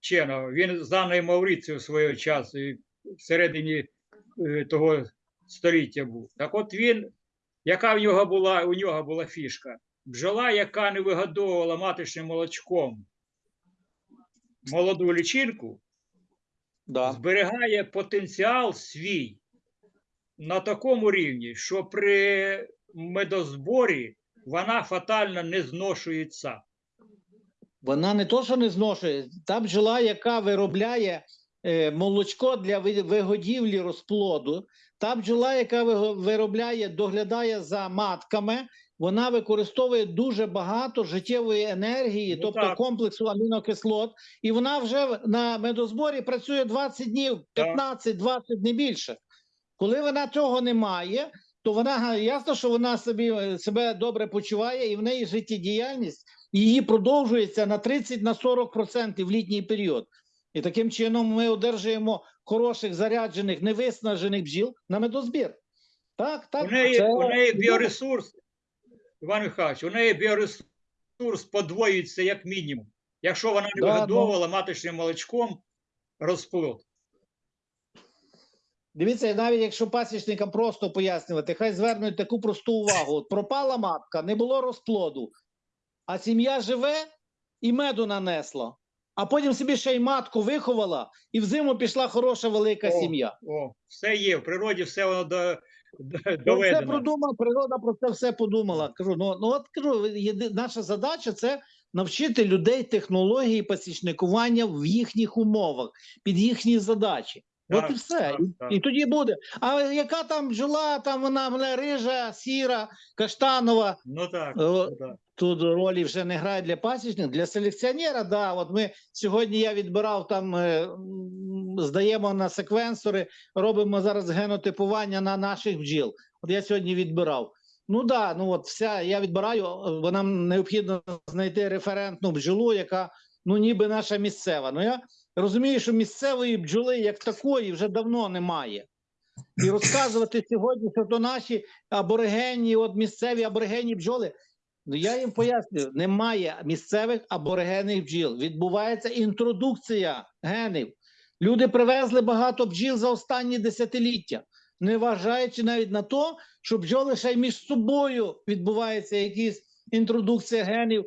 вченого? Він з Анною Мавріцією свого часу і всередині е, того століття був. Так от він, яка в нього була, у нього була фішка? Бджола, яка не вигодовувала маточним молочком молоду лічинку, Да. зберігає потенціал свій на такому рівні, що при медозборі вона фатально не зношується. Вона не то, що не зношує, та бджола, яка виробляє е, молочко для вигодівлі розплоду, та бджола, яка виробляє, доглядає за матками, вона використовує дуже багато життєвої енергії, Ну, тобто так. комплексу амінокислот, і вона вже на медозборі працює 20 днів, 15-20, не більше. Коли вона цього не має, то вона ясно, що вона собі е, себе добре почуває, і в неї життєдіяльність її продовжується на 30 на 40% в літній період. І таким чином ми одержуємо хороших заряджених, невиснажених бджіл на медозбір. Так, так. У неї, це- у неї біоресурс, Іван Михайлович, у неї біоресурс подвоюється як мінімум, якщо вона не Да, вигодовувала маточним молочком розплод. Дивіться, навіть якщо пасічникам просто пояснювати, хай звернуть таку просту увагу. От пропала матка, не було розплоду, а сім'я живе і меду нанесла. А потім собі ще й матку виховала, і взиму пішла хороша велика О, сім'я. О, все є, в природі все воно до, до, Ну, Це продумав, природа про це все подумала. Кажу, ну, ну от кажу, єди- наша задача це навчити людей технології пасічникування в їхніх умовах, під їхні задачі. От і все. так, І, так. і тоді буде. А яка там бджола, там вона мене рижа, сіра, каштанова. Ну так, О, ну, так. Тут ролі вже не грає для пасічника, для селекціонера, да. От ми сьогодні я відбирав там, е, здаємо на секвенсори, робимо зараз генотипування на наших бджіл. От я сьогодні відбирав. Ну да, ну от вся я відбираю, е, бо нам необхідно знайти референтну бджолу, яка ну ніби наша місцева. Ну я розумію, що місцевої бджоли як такої вже давно немає. І розказувати сьогодні, що то наші аборигенні, от місцеві аборигенні бджоли. Ну я їм пояснюю: немає місцевих аборигенних бджіл. Відбувається інтродукція генів. Люди привезли багато бджіл за останні десятиліття, не вважаючи навіть на те, що бджоли ще й між собою відбувається якісь інтродукція генів,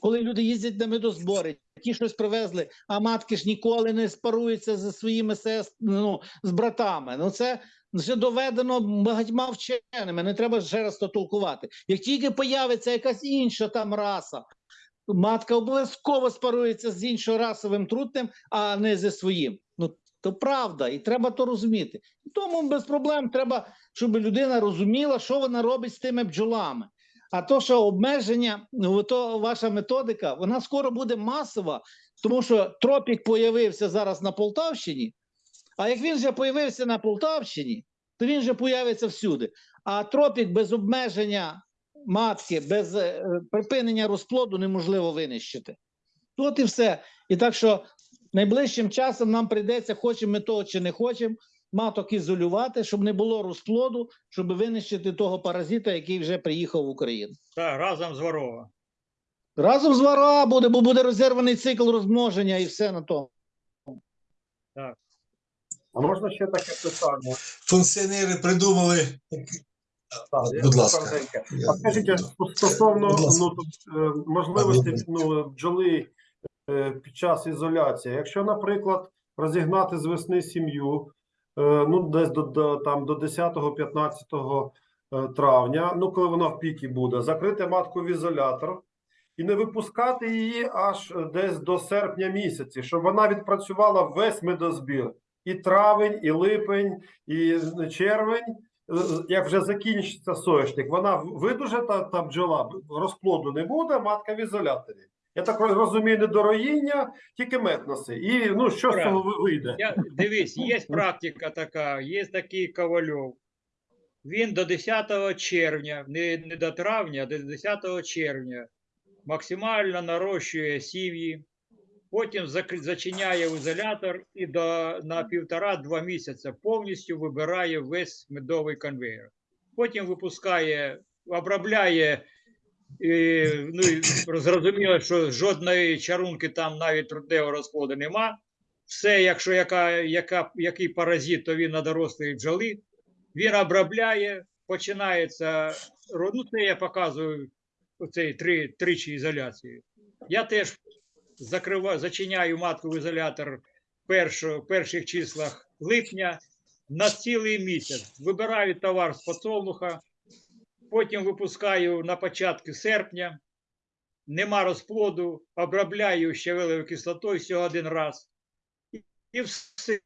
коли люди їздять на медозбори. Ті щось привезли, а матки ж ніколи не спаруються зі своїми сест... ну, з братами. Ну це вже доведено багатьма вченими. Не треба ще раз то толкувати. Як тільки появиться якась інша там раса, матка обов'язково спарується з іншорасовим трутнем, а не зі своїм. Ну то правда, і треба то розуміти. Тому без проблем треба, щоб людина розуміла, що вона робить з тими бджолами. А то, що обмеження, ну то ваша методика, вона скоро буде масова, тому що тропік появився зараз на Полтавщині. А як він вже появився на Полтавщині, то він вже появиться всюди. А тропік без обмеження матки, без е, припинення розплоду неможливо винищити. От і все. І так що найближчим часом нам прийдеться, хочемо ми того чи не хочемо, маток ізолювати, щоб не було розплоду, щоб винищити того паразита, який вже приїхав в Україну. Так, разом з ворога. Разом з вара буде, бо буде розірваний цикл розмноження і все на тому. А можна ще таке питання? Функціонери придумали. Так, Будь ласка. А скажіть, стосовно ну, е, можливості ну, бджоли е, під час ізоляції, якщо, наприклад, розігнати з весни сім'ю, ну десь до, до там до 10-15 е, травня, ну коли вона в пікі буде, закрити матку в ізолятор і не випускати її аж е, десь до серпня місяці, щоб вона відпрацювала весь медозбір. І травень, і липень, і червень, Е, як вже закінчиться соняшник, вона видуже та, та бджола, розплоду не буде, матка в ізоляторі. Я так розумію, не до роїння, тільки мед носи. І ну що з цього вийде? Я, дивись, є практика така, є такий Ковальов. Він до 10 червня, не, не до травня, а до 10 червня максимально нарощує сім'ї, потім зачиняє ізолятор і до, на півтора-два місяці повністю вибирає весь медовий конвейер. Потім випускає, обробляє, і, ну, і зрозуміло, що жодної чарунки там навіть трудневого розплоду нема все, якщо яка, яка, який паразит, то він на дорослої бджоли. Він обробляє, починається. Ну, це я показую оцей три, тричі ізоляцію. Я теж закриваю, зачиняю матку в ізолятор першо, перших числах липня на цілий місяць. Вибираю товар з подсолнуха, потім випускаю на початку серпня. Нема розплоду, обробляю щавелевою кислотою всього один раз і все.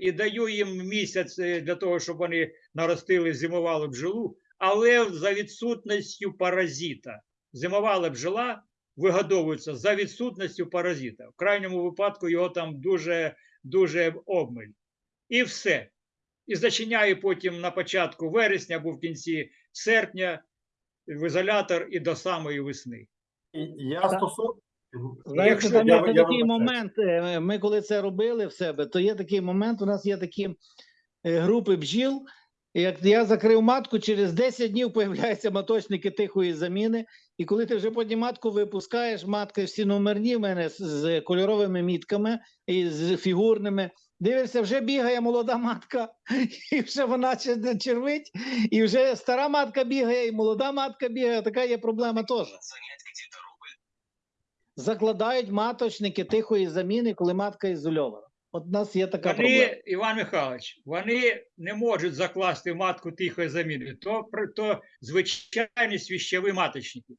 І даю їм місяць е, для того, щоб вони наростили, зимували бджолу, але за відсутністю паразита. Зимувала бджола вигодовується за відсутністю паразита. В крайньому випадку його там дуже, дуже обмиль. І все. І зачиняю потім на початку вересня або в кінці серпня в ізолятор і до самої весни. Я стосовно. Знаєте, Якщо там я- є я такий момент. е, Ми коли це робили в себе, то є такий момент. У нас є такі е, групи бджіл. Як я закрив матку, через 10 днів появляються маточники тихої заміни. І коли ти вже потім матку випускаєш, матки всі номерні в мене з кольоровими мітками і з фігурними. Дивишся, вже бігає молода матка, і вже вона червить, і вже стара матка бігає, і молода матка бігає. Така є проблема теж. Закладають маточники тихої заміни, коли матка ізольована. От у нас є така проблема. Іван Михайлович, вони не можуть закласти матку тихої заміни. То, то звичайні свіщові маточники.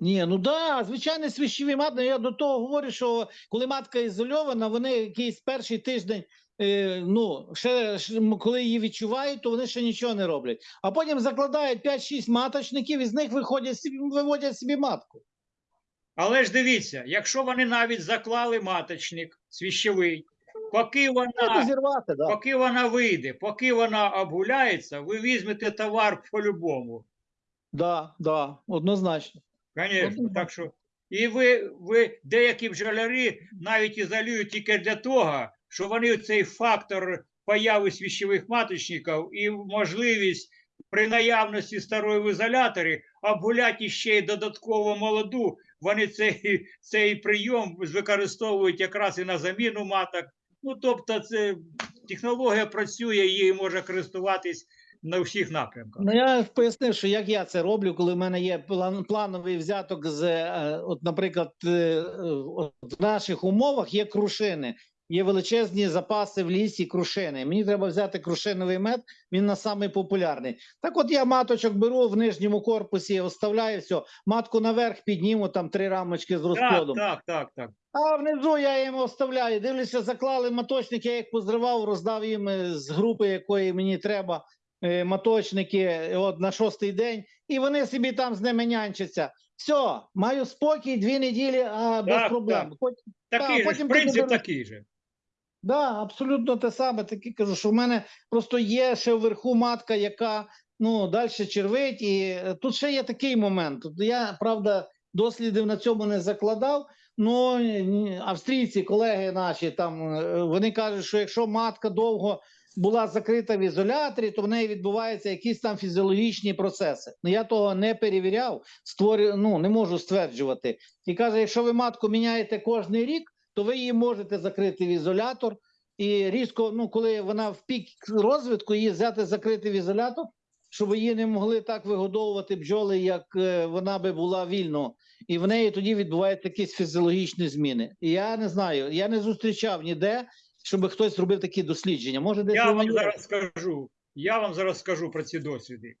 Ні, ну да, звичайно, свіщові матки. Я до того говорю, що коли матка ізольована, вони якийсь перший тиждень, е, ну, ще, коли її відчувають, то вони ще нічого не роблять. А потім закладають 5-6 маточників, і з них виходять, виводять собі матку. Але ж дивіться, якщо вони навіть заклали маточник свіщовий, поки вона, зірвати, да. поки вона вийде, поки вона обгуляється, ви візьмете товар по-любому. Да, да, однозначно. Звісно, так що. І ви, ви деякі бджоляри навіть ізолюють тільки для того, що вони цей фактор появи свіщових маточників і можливість при наявності старої в ізоляторі обгуляти ще й додатково молоду, вони цей, цей прийом використовують якраз і на заміну маток. Ну, тобто, це технологія працює, її може користуватись на всіх напрямках. Ну я пояснив, що як я це роблю, коли в мене є план, плановий взяток з, е, от, наприклад, е, от в наших умовах є крушини. Є величезні запаси в лісі крушини. Мені треба взяти крушиновий мед, він на самий популярний. Так от я маточок беру в нижньому корпусі, оставляю все, матку наверх підніму, там три рамочки з Так, розплодом. так, так, так. А внизу я їм оставляю. Дивлюся, заклали маточник, я їх позривав, роздав їм е, з групи, якої мені треба, е, маточники е, от на шостий день, і вони собі там з ними нянчаться. Все, маю спокій, дві неділі, а без Так, проблем. так. Хоч, Такий же, потім принцип підемо- такий же. да, абсолютно те саме. Таки кажу, що в мене просто є ще вверху матка, яка ну далі червить. І е, тут ще є такий момент. Тут я правда дослідів на цьому не закладав. Ну австрійці, колеги наші, там вони кажуть, що якщо матка довго була закрита в ізоляторі, то в неї відбуваються якісь там фізіологічні процеси. Ну я того не перевіряв, створю, ну не можу стверджувати. І каже, якщо ви матку міняєте кожний рік, то ви її можете закрити в ізолятор і різко, ну коли вона в пік розвитку, її взяти закрити в ізолятор, щоб її не могли так вигодовувати бджоли, як е, вона би була вільно. І в неї тоді відбуваються якісь фізіологічні зміни. Я не знаю, я не зустрічав ніде, щоб хтось зробив такі дослідження. Може, десь Я вам зараз скажу. Я вам зараз скажу про ці досвіди.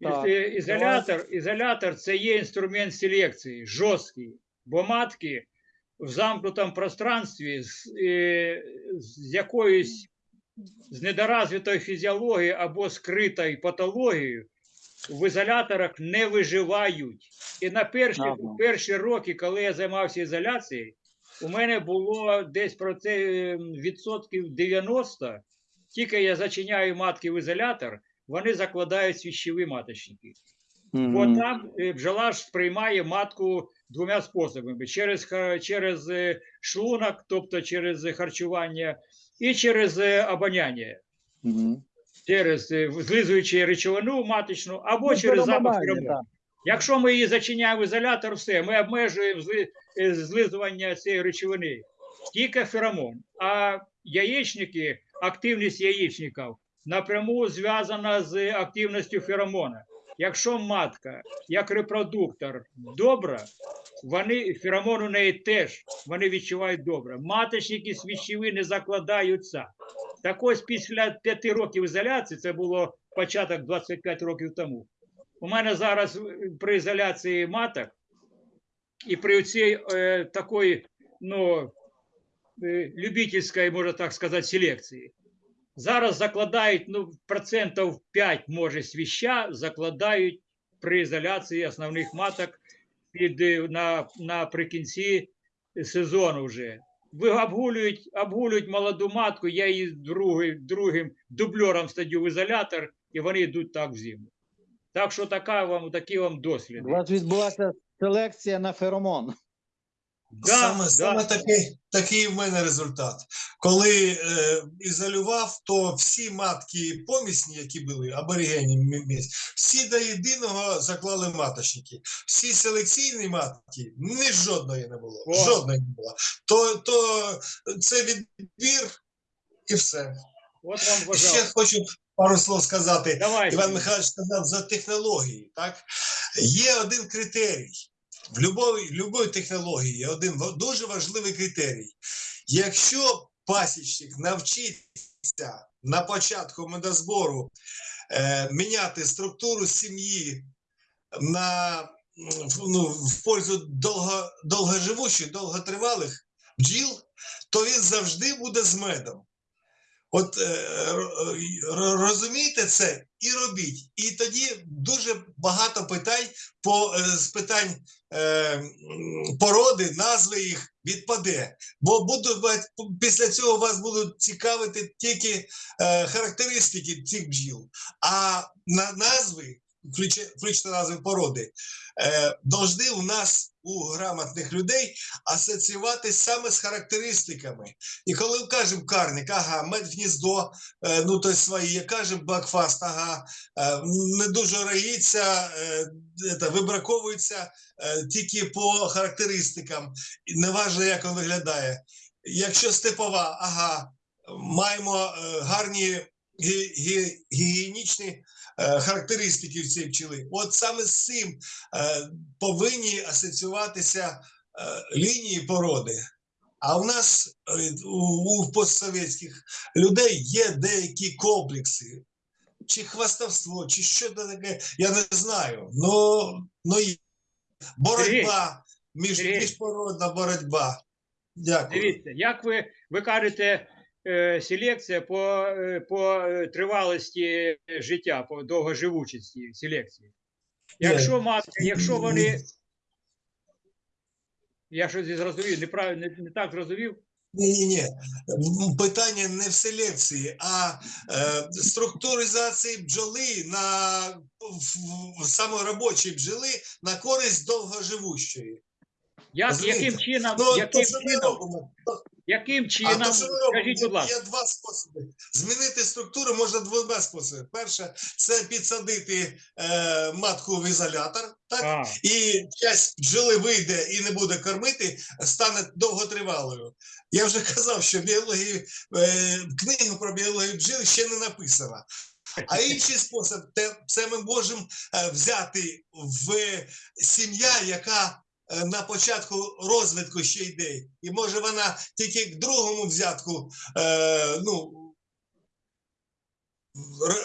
Так, е, Ізолятор, ізолятор це є інструмент селекції, жорсткий, бо матки в замкнутому пространстві з, е, з якоюсь з недоразвитою фізіологією або скритою патологією в ізоляторах не виживають. І на перші, Ага. перші роки, коли я займався ізоляцією, у мене було десь про це е, відсотків 90. Тільки я зачиняю матки в ізолятор, вони закладають свіщові маточники. Мгм. Бо там е, бджола ж сприймає матку двома способами: через, через е, шлунок, тобто через харчування, і через обоняння, Мгм. через е, злизуючи речовину маточну, або Ну, через запах так. Якщо ми її зачиняємо ізолятор, все, ми обмежуємо е, злизування цієї речовини. Тільки феромон. А яєчники, активність яєчників напряму зв'язана з активністю феромона. Якщо матка, як репродуктор, добра, вони феромон у неї теж вони відчувають добре. Маточники свічові не закладаються. Так ось після п'яти років ізоляції, це було початок 25 років тому. У мене зараз е, при ізоляції маток і при цій е, такої, ну, е, любительської, можна так сказати, селекції. Зараз закладають, ну, процентів 5, може, свіща, закладають при ізоляції основних маток під, е, на, наприкінці сезону вже. Ви обгулюють, обгулюють молоду матку, я її другий, другим дубльором стадю в ізолятор, і вони йдуть так в зиму. Так що така вам, такі вам У вас відбулася селекція на феромон. Да, саме, да. саме такий, такий в мене результат. Коли е, ізолював, то всі матки помісні, які були аборигені мі- місць, всі до єдиного заклали маточники. Всі селекційні матки, ні жодної не було. О. Жодної не було. То, то це відбір і все. От вам Ще хочу пару слов сказати. Давайте. Іван Михайлович сказав за технології. Так? Є один критерій. В любої технології є один дуже важливий критерій. Якщо пасічник навчиться на початку медозбору е, міняти структуру сім'ї на, в- ну, в пользу довго, довгоживучих, довготривалих бджіл, то він завжди буде з медом. От е, ро- ро- розумійте це і робіть. І тоді дуже багато питань по е, з питань е, породи, назви їх відпаде. Бо буду після цього вас будуть цікавити тільки характеристики цих бджіл, а на назви, назви породи, е, должны у нас у грамотних людей асоціюватись саме з характеристиками. І коли кажемо карник, ага, медгніздо, е, ну то своє, кажемо бакфаст, ага, е, не дуже роїться, е, это, вибраковується е, тільки по характеристикам, і неважно, як він виглядає. Якщо степова, ага, маємо е, гарні гі- гі- гігієнічні е, характеристики в цій пчели. От саме з цим е, повинні асоціюватися е, лінії породи. А в нас у, постсовєтських людей є деякі комплекси, чи хвастовство, чи що це таке, я не знаю. Ну, ну і боротьба, між, міжпородна боротьба. Дякую. Дивіться, як ви, ви кажете, селекція по, е, по е, тривалості життя, по довгоживучості селекції. Якщо матка, якщо вони. Я щось зрозумів, неправильно, не, не так зрозумів. Ні, ні, ні. Питання не в селекції, а е, структуризації бджоли на в, в, саме робочої бджоли на користь довгоживущої. Як, яким чином, Ну, яким то, чином, яким а то, скажіть, будь ласка, є два способи. Змінити структуру можна двома способами. Перше, це підсадити е, матку в ізолятор, так? а, і часть бджоли вийде і не буде кормити, стане довготривалою. Я вже казав, що біології, е, книгу про біологію бджіл ще не написана. А інший спосіб це ми можемо е, взяти в сім'я, яка на початку розвитку ще йде, і може вона тільки к другому взятку е, ну,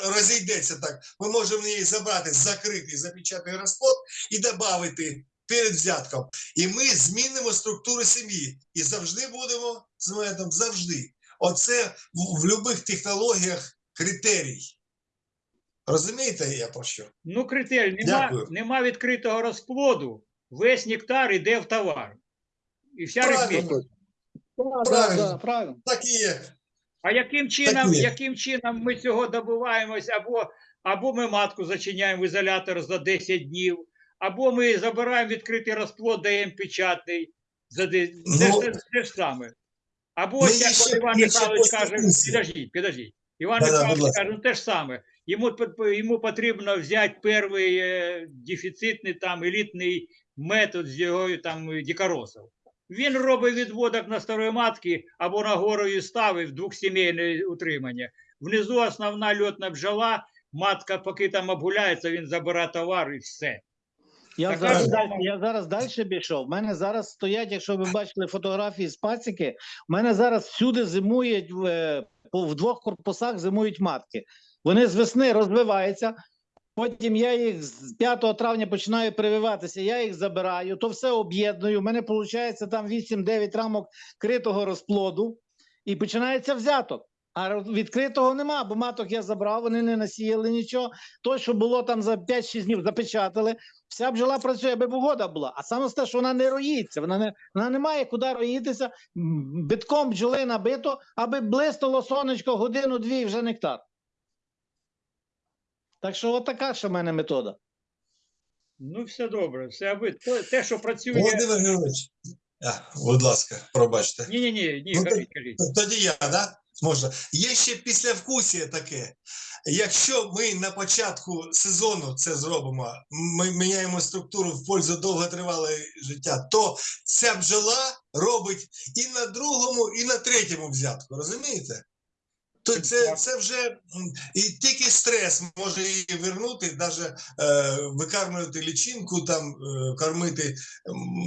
розійдеться так. Ми можемо її забрати закритий запечатаний розплод і додати перед взятком. І ми змінимо структуру сім'ї. І завжди будемо з медом, завжди. Оце в, в будь-яких технологіях критерій. Розумієте, я про що? ну критерій, нема, Дякую. нема відкритого розплоду, весь нектар йде в товар. І вся Правильно. Правильно. правильно. Так і є. А яким чином, є. яким чином ми цього добиваємось, або, або ми матку зачиняємо в ізолятор за 10 днів, або ми забираємо відкритий розплод, даємо печатний. За де... це, Ну, ж- це, це ж саме. Або ось як ще- Іван Михайлович каже, підождіть, підождіть. Іван Михайлович каже, ну те ж саме. Йому, йому потрібно взяти перший е, дефіцитний там елітний метод з його там дікоросів. Він робить відводок на старої матки або на горою ставив двохсімейне утримання. Внизу основна льотна бджола, матка, поки там обгуляється, він забирає товар і все. Я зараз, далі, я зараз далі пішов. У мене зараз стоять, якщо ви бачили фотографії з пасіки, у мене зараз всюди зимують в, е, в двох корпусах зимують матки. Вони з весни розвиваються. Потім я їх з 5 травня починаю прививатися, я їх забираю, то все об'єдную. У мене виходить там 8-9 рамок критого розплоду, і починається взяток. А відкритого нема, бо маток я забрав, вони не насіяли нічого. То, що було там за 5-6 днів, запечатали. Вся бджола працює, аби погода була. А саме те, що вона не роїться, вона не, вона не має куди роїтися. Битком бджоли набито, аби блиснуло сонечко годину-дві і вже нектар. Так що отака ще в мене метода. Ну, все добре, все аби те, що працює. Володимир а, будь ласка, пробачте. Ні, ні, ні, ні, Ну, кажіть, кажіть. Тоді я, да? Можна. Є ще післявкусія таке. Якщо ми на початку сезону це зробимо, ми міняємо структуру в пользу довготривалого життя, то ця бджола робить і на другому, і на третьому взятку. Розумієте? То це, це вже і тільки стрес може її вернути, навіть е, викармлювати лічинку, там е, кормити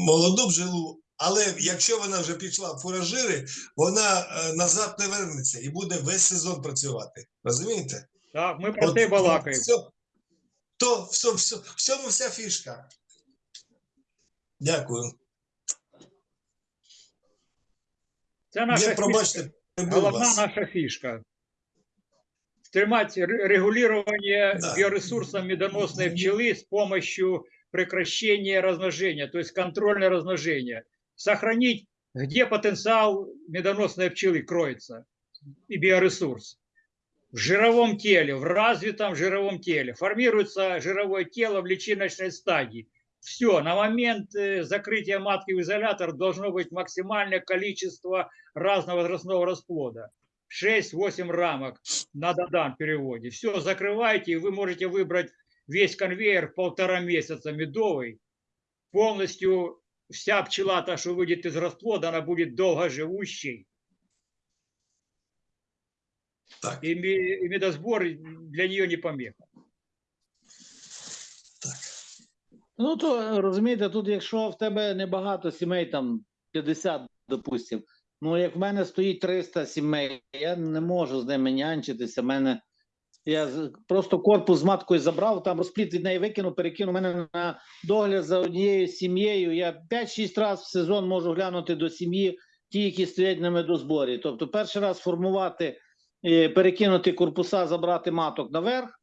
молоду бджолу. Але якщо вона вже пішла в фуражири, вона е, назад не вернеться і буде весь сезон працювати. Розумієте? Так, ми про те балакаємо. все- то все, все, в цьому вся фішка. Дякую. Це наша Я, пробачте, Головна вас. наша фишка. Стремать ре- регулирование Да. биоресурсов медоносной пчелы с помощью прекращения размножения, то есть контрольное размножение. Сохранить, где потенциал медоносной пчелы кроется и биоресурс. В жировом теле, в развитом жировом теле. Формируется жировое тело в личиночной стадии. Все, на момент э, закрытия матки в изолятор должно быть максимальное количество разного возрастного расплода. 6-8 рамок на Дадан переводе. Все, закрываете, и вы можете выбрать весь конвейер полтора месяца медовый. Полностью вся пчела, та, что выйдет из расплода, она будет долгоживущей. Так, и медосбор для нее не помеха. Ну то розумієте, тут якщо в тебе небагато сімей, там 50, допустим, ну як в мене стоїть 300 сімей, я не можу з ними нянчитися. Мене я просто корпус з маткою забрав, там розпліт від неї викинув, перекинув мене на догляд за однією сім'єю. Я 5-6 разів в сезон можу глянути до сім'ї, ті, які стоять на медозборі. Тобто, перший раз формувати, е, перекинути корпуса, забрати маток наверх.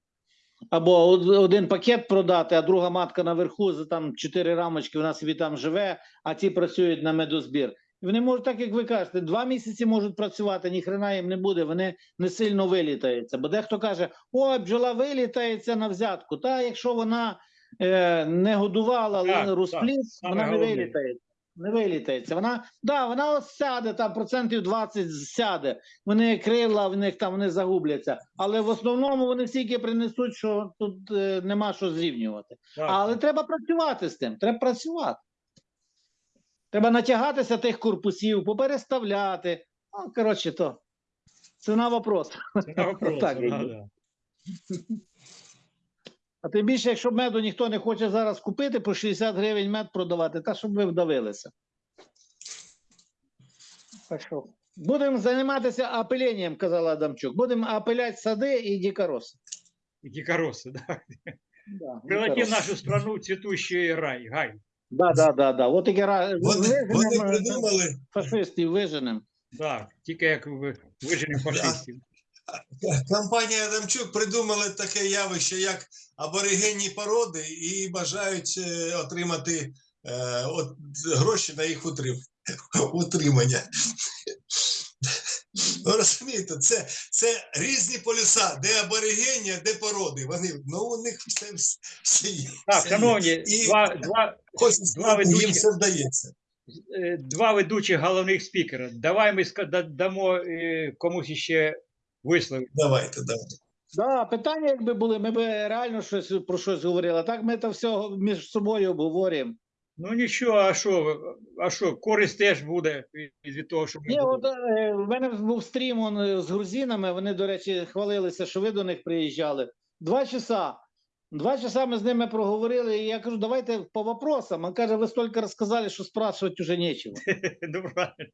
Або од- один пакет продати, а друга матка наверху за там чотири рамочки, вона собі там живе, а ті працюють на медозбір. І Вони можуть, так як ви кажете, два місяці можуть працювати, ні хрена їм не буде, вони не сильно вилітаються. Бо дехто каже: ой, бджола вилітається на взятку. Та якщо вона е, не годувала але розпліт, вона не вилітається. Не вилітається. Вона, да, вона ось сяде, там процентів 20 сяде. Вони крила, в них там вони загубляться. Але в основному вони стільки принесуть, що тут е, нема що зрівнювати. Так. Але треба працювати з тим. Треба працювати. Треба натягатися тих корпусів, попереставляти. Ну, коротше, то. Ціна вопрос. Це на вопрос, Так, да, да. А тим більше, якщо меду ніхто не хоче зараз купити, по 60 гривень мед продавати, та щоб ви вдавилися. Так що, Будемо займатися апеленням, казала Адамчук. Будемо апеляти сади і дікороси. И дикоросы, да. Да, Превратим дикороси. нашу страну в цветущий рай, гай. Да, да, да, да. От такі ра- Вони, вони виженемо, придумали, фашистів виженемо. Так, тільки як ви- виженемо фашистів. Компанія Адамчук придумали таке явище, як аборигенні породи, і бажають е, отримати е, от, гроші на їх утрим, утримання. Ну, розумієте, це, це різні полюса, де аборигені, де породи. Вони, ну, у них все, все є. Так, шановні, І- два, два, Хоч два їм все вдається. е, два ведучих головних спікера. Давай ми дамо комусь ще висловити. Давайте, давайте. Да, питання, якби були, ми б реально щось про щось говорили. А Так ми це все між собою обговорюємо. Ну нічого, а що, а що, користь теж буде від- від того, що ми Ні, от е, в мене був стрім он, з грузинами. Вони, до речі, хвалилися, що ви до них приїжджали. Два часа. Два часа ми з ними проговорили, і я кажу, давайте по вопросам. Він каже, ви стільки розказали, що спрашувати вже нічого. Ну, правильно.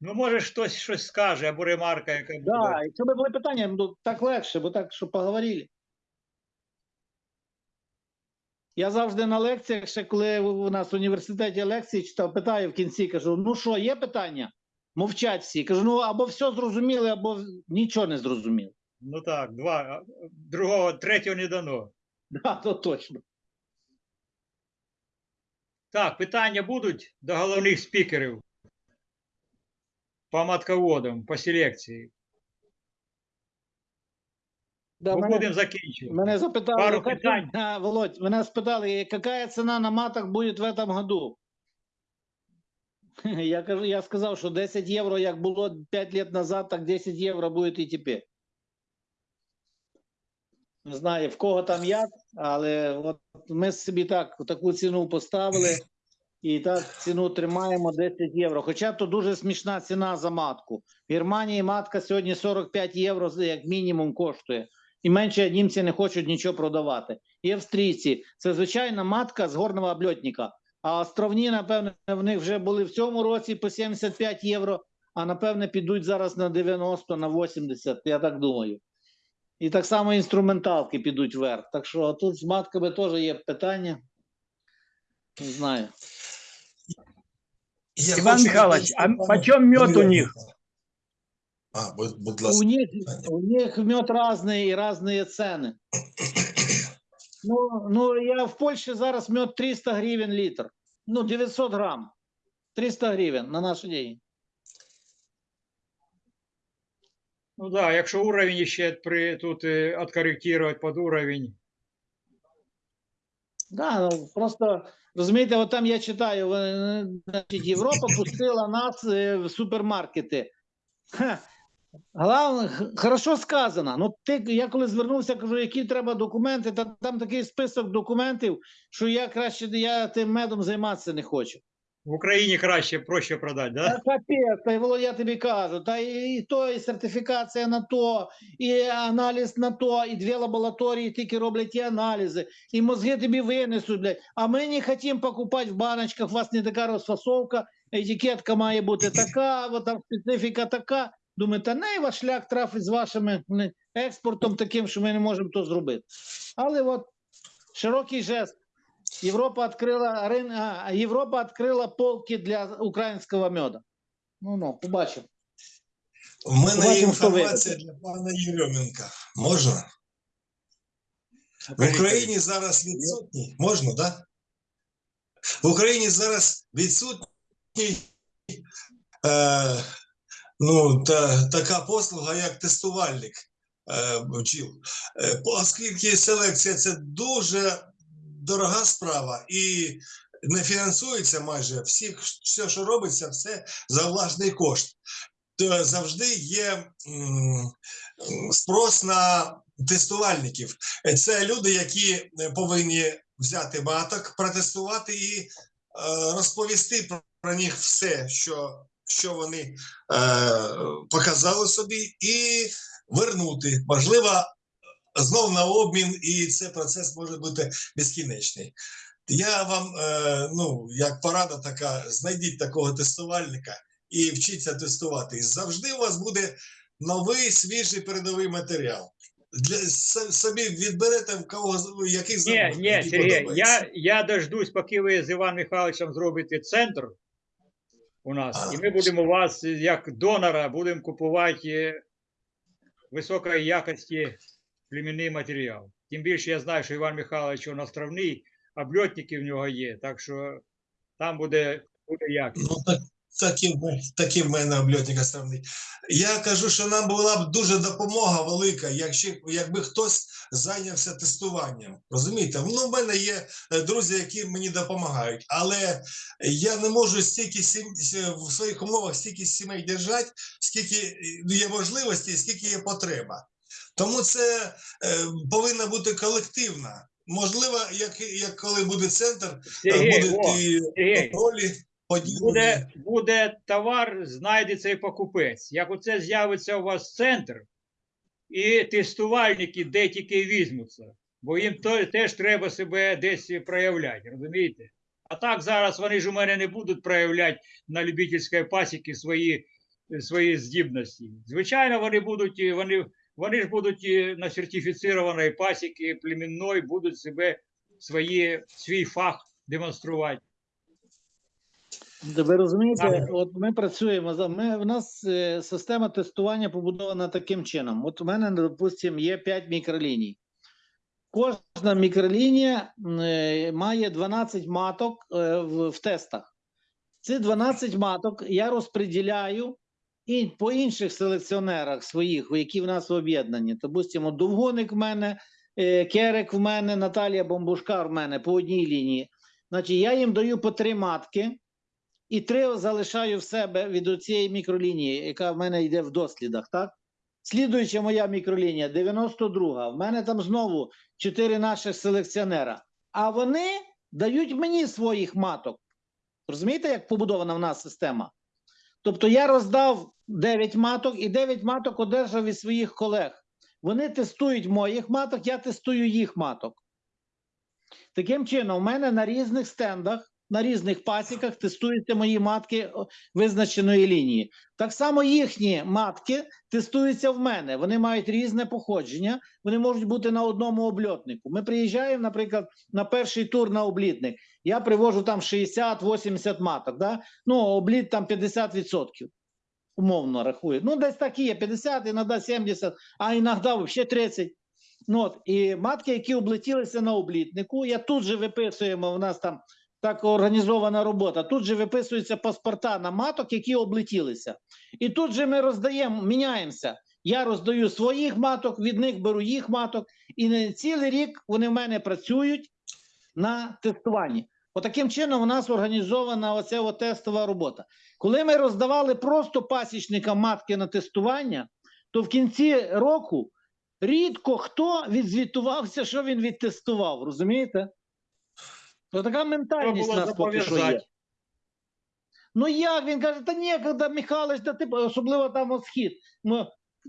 Ну, може, хтось щось скаже, або ремарка, яка буде. Да, якщо б були питання, ну так легше, бо так, що поговорили. Я завжди на лекціях, ще коли у нас в університеті лекції читав, питаю в кінці, кажу: ну що, є питання? Мовчать всі. Кажу, ну або все зрозуміли, або нічого не зрозуміли. Ну так, два, другого, третього не дано. Да, то точно. Так, питання будуть до головних спікерів по матководам, по селекції. Да, Ми мене, будемо закінчувати. мене запитали, Пару яка питань. Володь, мене спитали, яка ціна на матах буде в этом году? Я кажу, я сказав, що 10 євро, як було 5 років назад, так 10 євро буде і тепер. Не знаю, в кого там як, але от ми собі так таку ціну поставили і так ціну тримаємо 10 євро. Хоча то дуже смішна ціна за матку. В Германії матка сьогодні 45 євро як мінімум коштує. І менше німці не хочуть нічого продавати. І австрійці це звичайна матка з горного обльотника. А островні, напевне, в них вже були в цьому році по 75 євро, а напевне підуть зараз на 90, на 80, я так думаю. І так само інструменталки підуть вверх. Так що тут з матками теж є питання. Не знаю. Я Иван хочу Михайлович, а відповісти почем пану мед у Ігорю. них? А, будь, будь У ласка. них, у них мед разный и разные цены. Ну, ну, я в Польщі зараз мед 300 гривень літр. Ну, 900 грам. 300 гривень на наші деньги. Ну да, якщо уровень ще при, тут е, откорректировать под уровень. Да, ну, просто розумієте, от там я читаю, значить, Європа пустила нас е, в супермаркети. Ха. Главне, хорошо сказано. Ну, ти, я коли звернувся, кажу, які треба документи, та там такий список документів, що я краще я тим медом займатися не хочу. В Україні краще, проще продати, да? Та капець, Володя, я тобі кажу, та і, і то, і сертифікація на то, і аналіз на то, і дві лабораторії тільки роблять ті аналізи, і мозги тобі винесуть, блядь. А ми не хочемо покупати в баночках, у вас не така розфасовка, етикетка має бути така, от там специфіка така. Думаю, та не ваш шлях трафить з вашим експортом таким, що ми не можемо то зробити. Але от широкий жест. Європа відкрила рин... а, Європа відкрила полки для українського меда. Ну ну, побачимо. У мене є Побачимо, інформація для пана Єрьоменка. Можна? В Україні зараз відсутні. Можна? Да? В Україні зараз відсутній е, ну, та, така послуга, як тестувальник е. Е, оскільки селекція це дуже дорога справа і не фінансується майже всіх, все, що робиться, все за власний кошт. То завжди є спрос на тестувальників. Це люди, які повинні взяти маток, протестувати і е, розповісти про, про них все, що, що вони е, показали собі, і вернути. Можливо, знов на обмін, і цей процес може бути безкінечний. Я вам, е, ну, як порада така, знайдіть такого тестувальника і вчіться тестувати. І завжди у вас буде новий свіжий передовий матеріал. Для собі відберете в кого який Ні, ні, Сергій, я, я дождусь, поки ви з Іваном Михайловичем зробите центр у нас, А. і ми будемо вас, як донора, будемо купувати е, високої якості племінний матеріал. Тим більше я знаю, що Іван Михайлович он островний, обльотники в нього є, так що там буде, буде якість. Ну, так, мене- такі в мене обльотник основний. Я кажу, що нам була б дуже допомога велика, якщо, якби хтось зайнявся тестуванням. Розумієте? Ну, в мене є е, друзі, які мені допомагають, але я не можу стільки сім, в своїх умовах стільки сімей держати, скільки е, є можливості, скільки є потреба. Тому це е, повинна бути колективна. Можливо, як, як коли буде центр, е, Сергій, будуть о, і Сергій, ролі поділені. буде, буде товар, знайдеться і покупець. Як оце з'явиться у вас центр, і тестувальники де тільки візьмуться, бо їм то, теж треба себе десь проявляти, розумієте? А так зараз вони ж у мене не будуть проявляти на любительській пасіки свої, свої здібності. Звичайно, вони будуть, вони, вони ж будуть е, на сертифіцірованій пасіки племінної, будуть себе свої, свій фах демонструвати. Ви розумієте, от ми працюємо ми. У нас е, система тестування побудована таким чином. От у мене, допустимо, є 5 мікроліній. Кожна мікролінія е, має 12 маток е, в, в тестах. Ці 12 маток я розподіляю і по інших селекціонерах своїх, які в нас об'єднані. Допустимо, Довгоник в мене, е, Керек в мене, Наталія Бомбушкар в мене по одній лінії. Значить, я їм даю по три матки і три залишаю в себе від цієї мікролінії, яка в мене йде в дослідах, так? Слідуюча моя мікролінія 92. В мене там знову чотири наших селекціонера. А вони дають мені своїх маток. Розумієте, як побудована в нас система? Тобто я роздав 9 маток і 9 маток одержав від своїх колег. Вони тестують моїх маток, я тестую їх маток. Таким чином, у мене на різних стендах на різних пасіках тестуються мої матки визначеної лінії. Так само їхні матки тестуються в мене. Вони мають різне походження, вони можуть бути на одному обльотнику. Ми приїжджаємо, наприклад, на перший тур на облітник. Я привожу там 60-80 маток. Да? Ну, обліт там 50%. Умовно рахую. Ну, десь так і є, 50, іноді 70, а іноді взагалі 30. Ну, от, і матки, які облетілися на облітнику, я тут же виписуємо, у нас там так організована робота, тут же виписуються паспорта на маток, які облетілися. І тут же ми роздаємо, міняємося. Я роздаю своїх маток, від них беру їх маток, і не цілий рік вони в мене працюють на тестуванні. Отаким чином у нас організована оця от тестова робота. Коли ми роздавали просто пасічникам матки на тестування, то в кінці року рідко хто відзвітувався, що він відтестував, розумієте? То така ментальність було нас поки що є. Ну як він каже, та ніколи, Михайлович, та ти особливо там схід. Ну,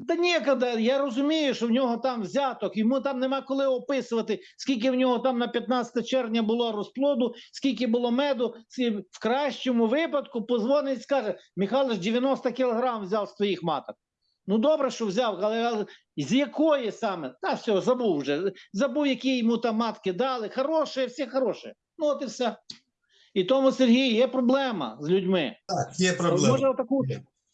та ніколи, я розумію, що в нього там взяток, йому там нема коли описувати, скільки в нього там на 15 червня було розплоду, скільки було меду. В кращому випадку позвонить, скаже: Михайлович 90 кілограм взяв з твоїх маток. Ну добре, що взяв, але, з якої саме? Та все, забув вже. Забув, які йому там матки дали. Хороше, все хороше. Ну от і все. І тому, Сергій, є проблема з людьми. Так, є Може, проблема. таку,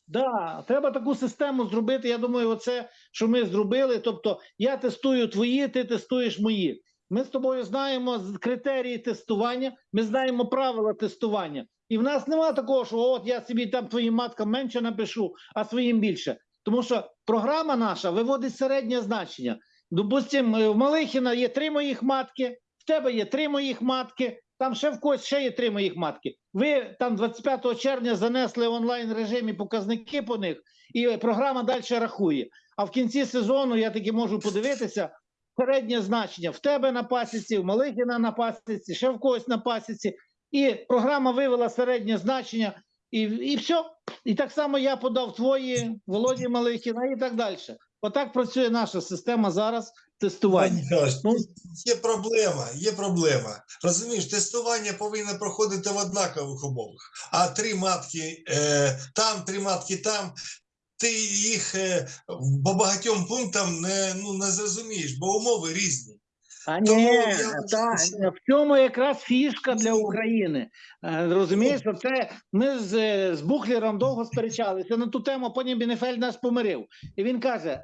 да, треба таку систему зробити. Я думаю, оце, що ми зробили. Тобто, я тестую твої, ти тестуєш мої. Ми з тобою знаємо критерії тестування, ми знаємо правила тестування. І в нас немає такого, що от я собі там твоїм маткам менше напишу, а своїм більше. Тому що програма наша виводить середнє значення. Допустимо, в Малихіна є три моїх матки, в тебе є три моїх матки, там ще в когось ще є три моїх матки. Ви там 25 червня занесли в онлайн режимі показники по них, і програма далі рахує. А в кінці сезону я таки можу подивитися середнє значення в тебе на пасіці, в Малихіна на пасіці, ще в когось на пасіці. І програма вивела середнє значення, і, і все. І так само я подав твої, Володі Малихіна і так далі. Отак працює наша система зараз тестування. Ну, Є проблема, є проблема. Розумієш, тестування повинно проходити в однакових умовах. А три матки е, там, три матки там. Ти їх е, по багатьом пунктам не, ну, не зрозумієш, бо умови різні. А ні, та, в цьому якраз фішка для. України. Е, Розумієш, що це ми з, е, з Бухлером довго сперечалися на ту тему, потім Бінефель нас помирив. І він каже: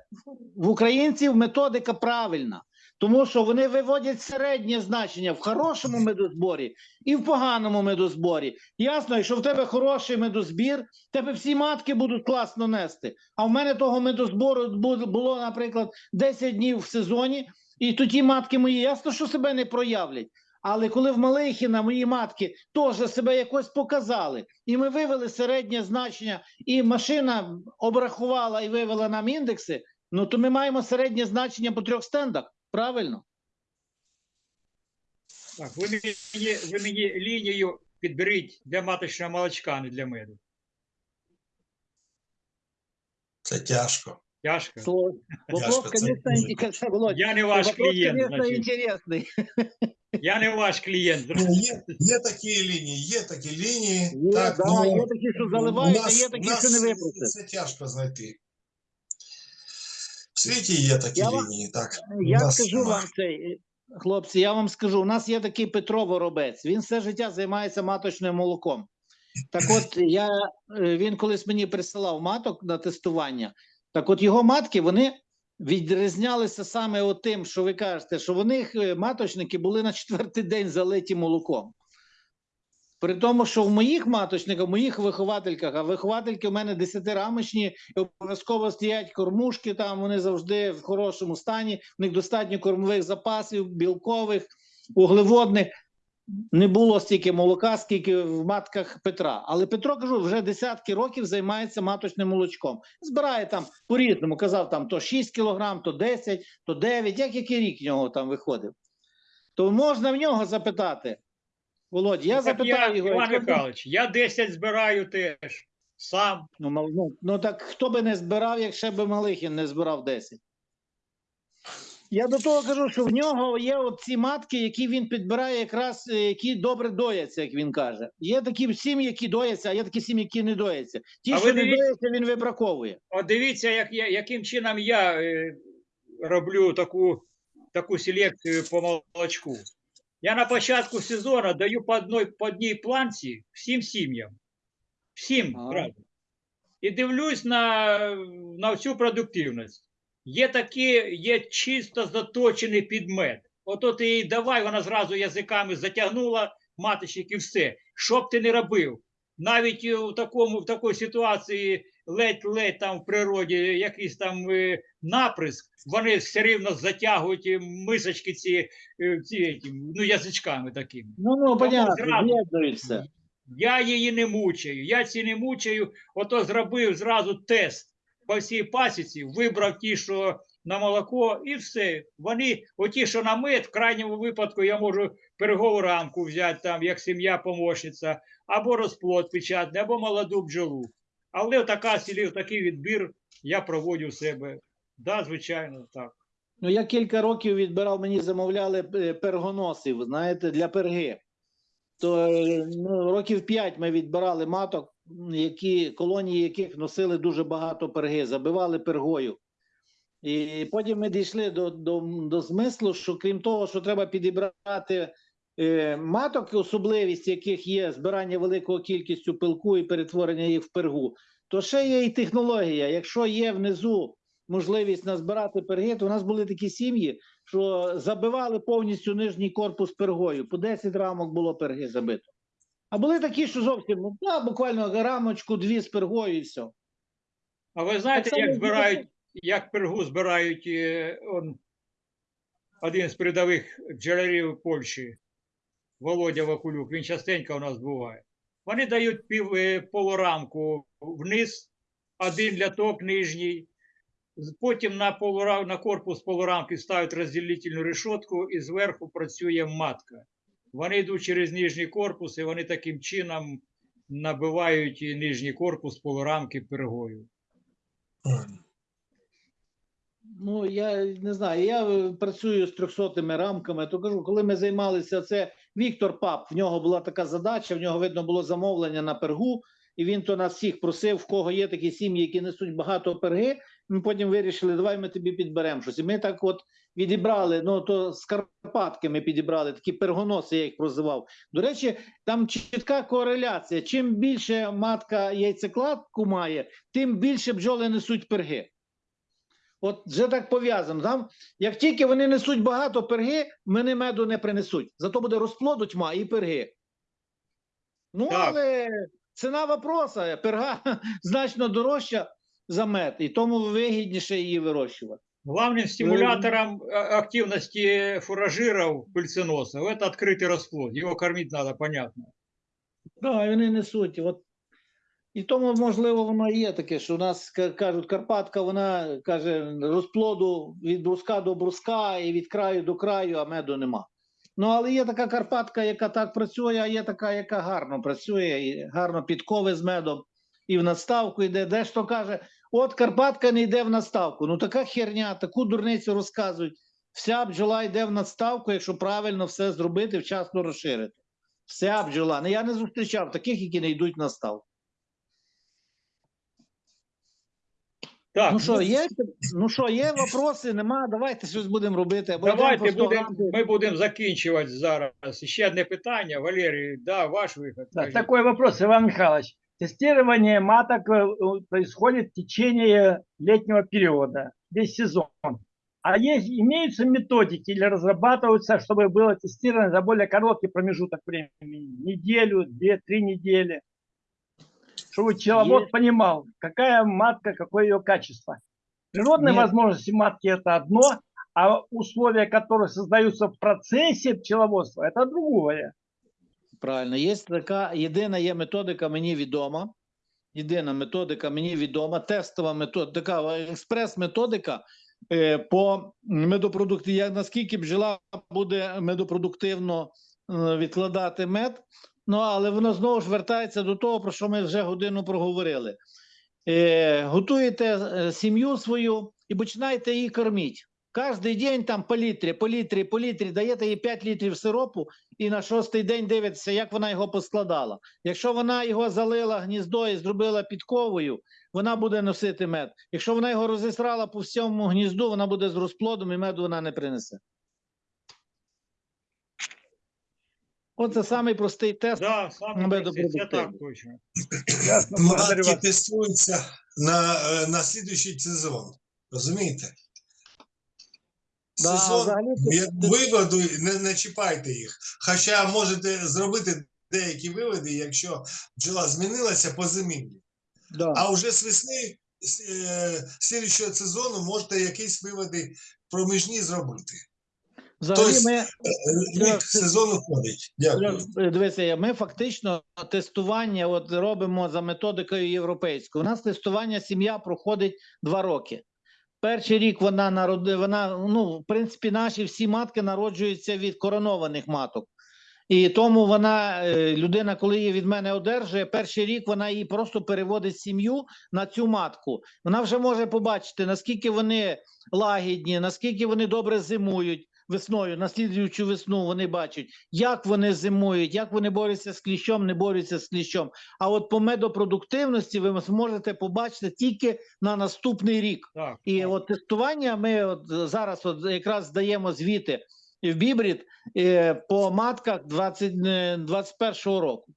в українців методика правильна, тому що вони виводять середнє значення в хорошому медозборі і в поганому медозборі. Ясно, якщо в тебе хороший медозбір, тебе всі матки будуть класно нести. А в мене того медозбору бу- було, наприклад, 10 днів в сезоні. І тоді матки мої ясно, що себе не проявлять. Але коли в Малихіна мої матки теж себе якось показали, і ми вивели середнє значення, і машина обрахувала і вивела нам індекси, ну то ми маємо середнє значення по трьох стендах. Правильно? Так, ви мені, ви мені лінію підберіть для маточного молочка, а не для меду. Це тяжко. Тяжко. Слово. Вопрос, Яшка, це конечно, дуже интересный. Володь, Я не ваш вопрос, клієнт, конечно, интересный. Я не ваш клієнт. Ну, є, є такі лінії, є такі лінії. Є, так, да, ну, є такі, що у заливають, а є такі, нас що не випросять. Це тяжко знайти. В світі є такі Я вам- лінії, так. Я нас скажу нема. вам цей, хлопці, я вам скажу, у нас є такий Петро Воробець, він все життя займається маточним молоком. Так от я, е, він колись мені присилав маток на тестування. Так от його матки, вони відрізнялися саме тим, що ви кажете, що в них е, маточники були на четвертий день залиті молоком. При тому, що в моїх маточниках, в моїх виховательках, а виховательки у мене десятирамочні, і обов'язково стоять кормушки, там вони завжди в хорошому стані, в них достатньо кормових запасів, білкових, углеводних. Не було стільки молока, скільки в матках Петра. Але Петро, кажу, вже десятки років займається маточним молочком. Збирає там по-різному, казав, там то 6 кілограм, то 10, то 9, як який рік в нього там виходив. То можна в нього запитати. Володь, я Так запитаю я, його. Іван Михайлович, я 10 збираю теж. Сам. Ну, ну, ну так хто би не збирав, якщо би Малихін не збирав 10? Я до того кажу, що в нього є от ці матки, які він підбирає, якраз е, які добре дояться, як він каже. Є такі сім'ї, які дояться, а є такі сім'ї, які не дояться. Ті, А що не дивіться- дояться, він вибраковує. От дивіться, як я, яким чином я е, роблю таку, таку селекцію по молочку. Я на початку сезону даю по одній, по одній планці всім сім'ям. Всім. І дивлюсь на, на всю продуктивність. Є такі, є чисто заточений підмет. Ото ти їй давай, вона зразу язиками затягнула маточник і все. Що б ти не робив? Навіть у такому, в такій ситуації ледь-ледь там в природі якийсь там е, наприск, вони все рівно затягують е, мисочки ці, е, ці ну, язичками такими. Ну, ну, понятно. Я її не мучаю, я ці не мучаю. Ото зробив зразу тест по всій пасіці, вибрав ті, що на молоко, і все. Вони, оті, що на мед, в крайньому випадку я можу переговоранку взяти там, як сім'я помощниця, або розплод печатний, або молоду бджолу. Але така сілів, такий відбір я проводю себе. Да, звичайно, так. Ну, я кілька років відбирав, мені замовляли е, пергоносів, знаєте, для перги. То е, ну, років п'ять ми відбирали маток, які, колонії яких носили дуже багато перги, забивали пергою. І потім ми дійшли до, до, до змислу, що крім того, що треба підібрати е, маток, особливість яких є збирання великою кількістю пилку і перетворення їх в пергу, то ще є і технологія. Якщо є внизу можливість назбирати перги, то у нас були такі сім'ї, що забивали повністю нижній корпус пергою. По 10 рамок було перги забито. А були такі, що зовсім ну, да, буквально рамочку, дві з пергою і все. А ви знаєте, як збирають, як пергу збирають е, он, один з передових бджолярів Польщі, Володя Вакулюк, він частенько у нас буває. Вони дають пів, е, полурамку вниз, один ляток нижній, потім на, полурам, на корпус полурамки ставлять розділительну решетку і зверху працює матка. Вони йдуть через нижній корпус і вони таким чином набивають нижній корпус полурамки пергою. Ну, я не знаю, я е, працюю з 300 рамками, то кажу, коли ми займалися це, Віктор Пап, в нього була така задача, в нього видно було замовлення на пергу, і він то нас всіх просив, в кого є такі сім'ї, які несуть багато перги. Ми потім вирішили, давай ми тобі підберемо щось. І ми так от відібрали, ну то з Карпатки ми підібрали, такі пергоноси, я їх прозивав. До речі, там чітка кореляція. Чим більше матка яйцекладку має, тим більше бджоли несуть перги. От вже так пов'язано. Там, як тільки вони несуть багато перги, вони меду не принесуть. Зато буде розплоду тьма і перги. Ну, Так. але ціна вопроса, перга значно дорожча за мед, і тому вигідніше її вирощувати. Главным стимулятором а, активности фуражиров пыльценосов это открытый расплод. Его кормить надо, понятно. Так, вони несуть. От. І тому, можливо, воно і є таке, що у нас ка- кажуть, Карпатка, вона каже, розплоду від бруска до бруска і від краю до краю, а меду нема. Ну, але є така Карпатка, яка так працює, а є така, яка гарно працює, і гарно підкови з медом, і в надставку йде. Дехто каже, от Карпатка не йде в надставку. Ну така херня, таку дурницю розказують. Вся бджола йде в надставку, якщо правильно все зробити, вчасно розширити. Вся бджола. Ну, я не зустрічав таких, які не йдуть на ставку. Так, Ну що, є? Ну що, є вопроси? Нема. Давайте щось будемо робити. Або давайте йдемо по 100 будем, ми будемо закінчувати зараз. Ще одне питання. Валерій, да, ваш виход. Да, Кажіть. такой вопрос, Иван Михайлович. Тестирование маток э, происходит в течение летнего периода, весь сезон. А есть, имеются методики или разрабатываются, чтобы было тестировано за более короткий промежуток времени, неделю, две, три недели, чтобы пчеловод Есть. понимал, какая матка, какое ее качество. Природные Нет. возможности матки это одно, а условия, которые создаются в процессе пчеловодства, это другое. Правильно, є така єдина є методика, мені відома. Єдина методика мені відома, тестова методика, експрес-методика е, по медопродукти. Як наскільки бджола буде медопродуктивно е, відкладати мед. Ну, але воно знову ж вертається до того, про що ми вже годину проговорили. Е, готуєте е, сім'ю свою і починаєте її кормити. Кожний день там по літрі, по літрі, по літрі, даєте їй 5 літрів сиропу і на шостий день дивиться, як вона його поскладала. Якщо вона його залила гніздо і зробила підковою, вона буде носити мед. Якщо вона його розісрала по всьому гнізду, вона буде з розплодом і меду вона не принесе. Оце самий простий тест. Да, це так точно. Ясно, благодарю вас. тестуються на, е, на слідуючий сезон. Розумієте? Да, Сезон взагалі як виводу не, не чіпайте їх. Хоча можете зробити деякі виводи, якщо бджола змінилася по зимівлі. Да. А вже з весни з, е, слідуючого сезону можете якісь виводи проміжні зробити. Взагалі тобто- ми Е, Рік сезону ходить. Дякую. Дивися, ми фактично тестування от робимо за методикою європейською. У нас тестування сім'я проходить два роки. Перший рік вона народи, вона ну в принципі наші всі матки народжуються від коронованих маток. І тому вона, е, людина, коли її від мене одержує, перший рік вона її просто переводить сім'ю на цю матку. Вона вже може побачити, наскільки вони лагідні, наскільки вони добре зимують весною, наслідуючу весну вони бачать, як вони зимують, як вони борються з кліщом, не борються з кліщом. А от по медопродуктивності ви зможете побачити тільки на наступний рік. Так, І так. от тестування ми от зараз от якраз здаємо звіти в Бібрід е, по матках 20, е, 21-го року.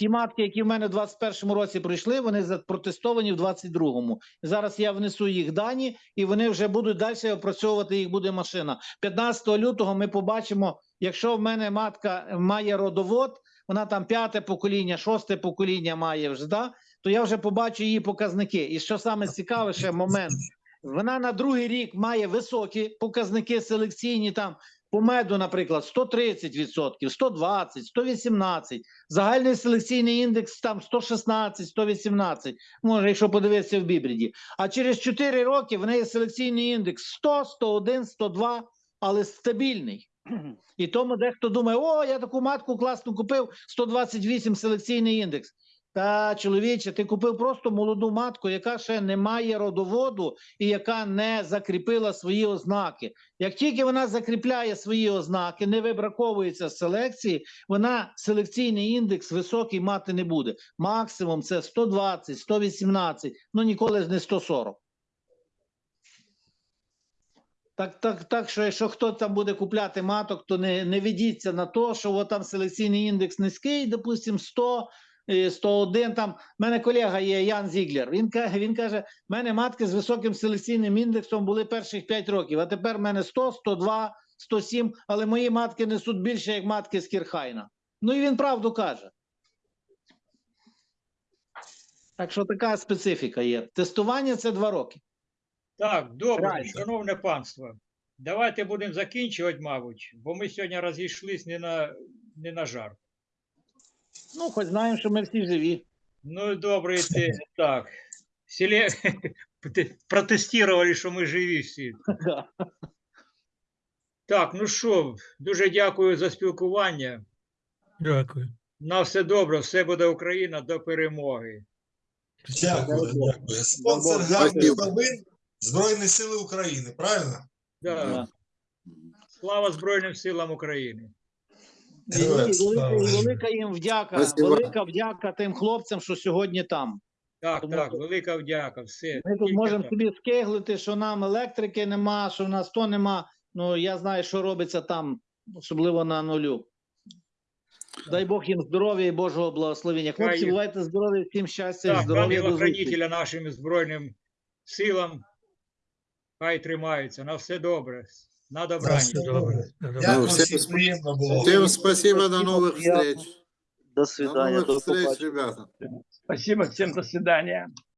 Ті матки, які в мене в 21-му році пройшли, вони за- протестовані в 22-му. Зараз я внесу їх дані, і вони вже будуть далі опрацьовувати їх буде машина. 15 лютого ми побачимо, якщо в мене матка має родовод, вона там п'яте покоління, шосте покоління має вже, да? то я вже побачу її показники. І що саме цікаве, момент. Вона на другий рік має високі показники селекційні там по меду, наприклад, 130%, 120, 118. Загальний селекційний індекс там 116, 118. Може, якщо подивитися в бібріді. А через 4 роки в неї селекційний індекс 100, 101, 102, але стабільний. І тому дехто думає: о, я таку матку класно купив, 128 селекційний індекс. Та чоловіче, ти купив просто молоду матку, яка ще не має родоводу і яка не закріпила свої ознаки. Як тільки вона закріпляє свої ознаки, не вибраковується з селекції, вона селекційний індекс високий мати не буде. Максимум це 120, 118, ну ніколи не 140. Так, так, так, що якщо хто там буде купляти маток, то не, не ведіться на те, що там селекційний індекс низький, допустимо, 100, е, 101. Там в мене колега є Ян Зіглер. Він каже, він каже: в мене матки з високим селекційним індексом були перших 5 років, а тепер в мене 100, 102, 107, але мої матки несуть більше, як матки з Кірхайна. Ну і він правду каже. Так що така специфіка є. Тестування це 2 роки. Так, добре, Правильно. шановне панство. Давайте будемо закінчувати, мабуть, бо ми сьогодні розійшлись не на, не на жарт. Ну, хоч знаємо, що ми всі живі. Ну, добре, ти так. Селе... Протестували, що ми живі всі. Так, ну що, дуже дякую за спілкування. Дякую. На все добре, все буде Україна до перемоги. Дякую, дякую. Спонсор гарних новин Збройні Сили України, правильно? Да. Да. Слава Збройним силам України. І, велика, і велика їм вдяка. Спасибо. Велика вдяка тим хлопцям, що сьогодні там. Так, Тому так, велика вдяка. Все. Ми тут можемо так. собі скиглити, що нам електрики нема, що в нас то нема. Ну я знаю, що робиться там, особливо на нулю. Дай Бог їм здоров'я і Божого благословення. Хлопці, Хай- бувайте здорові, всім щастя і здоров'я. До ангела-хранителя нашим Збройним силам. Хай тримаються. На все добре. На добрання. Дякую, всім приємно було. Всем спасибо, до новых встреч. До До свидання. новых До встреч, ребята. Спасибо всем, до свидания.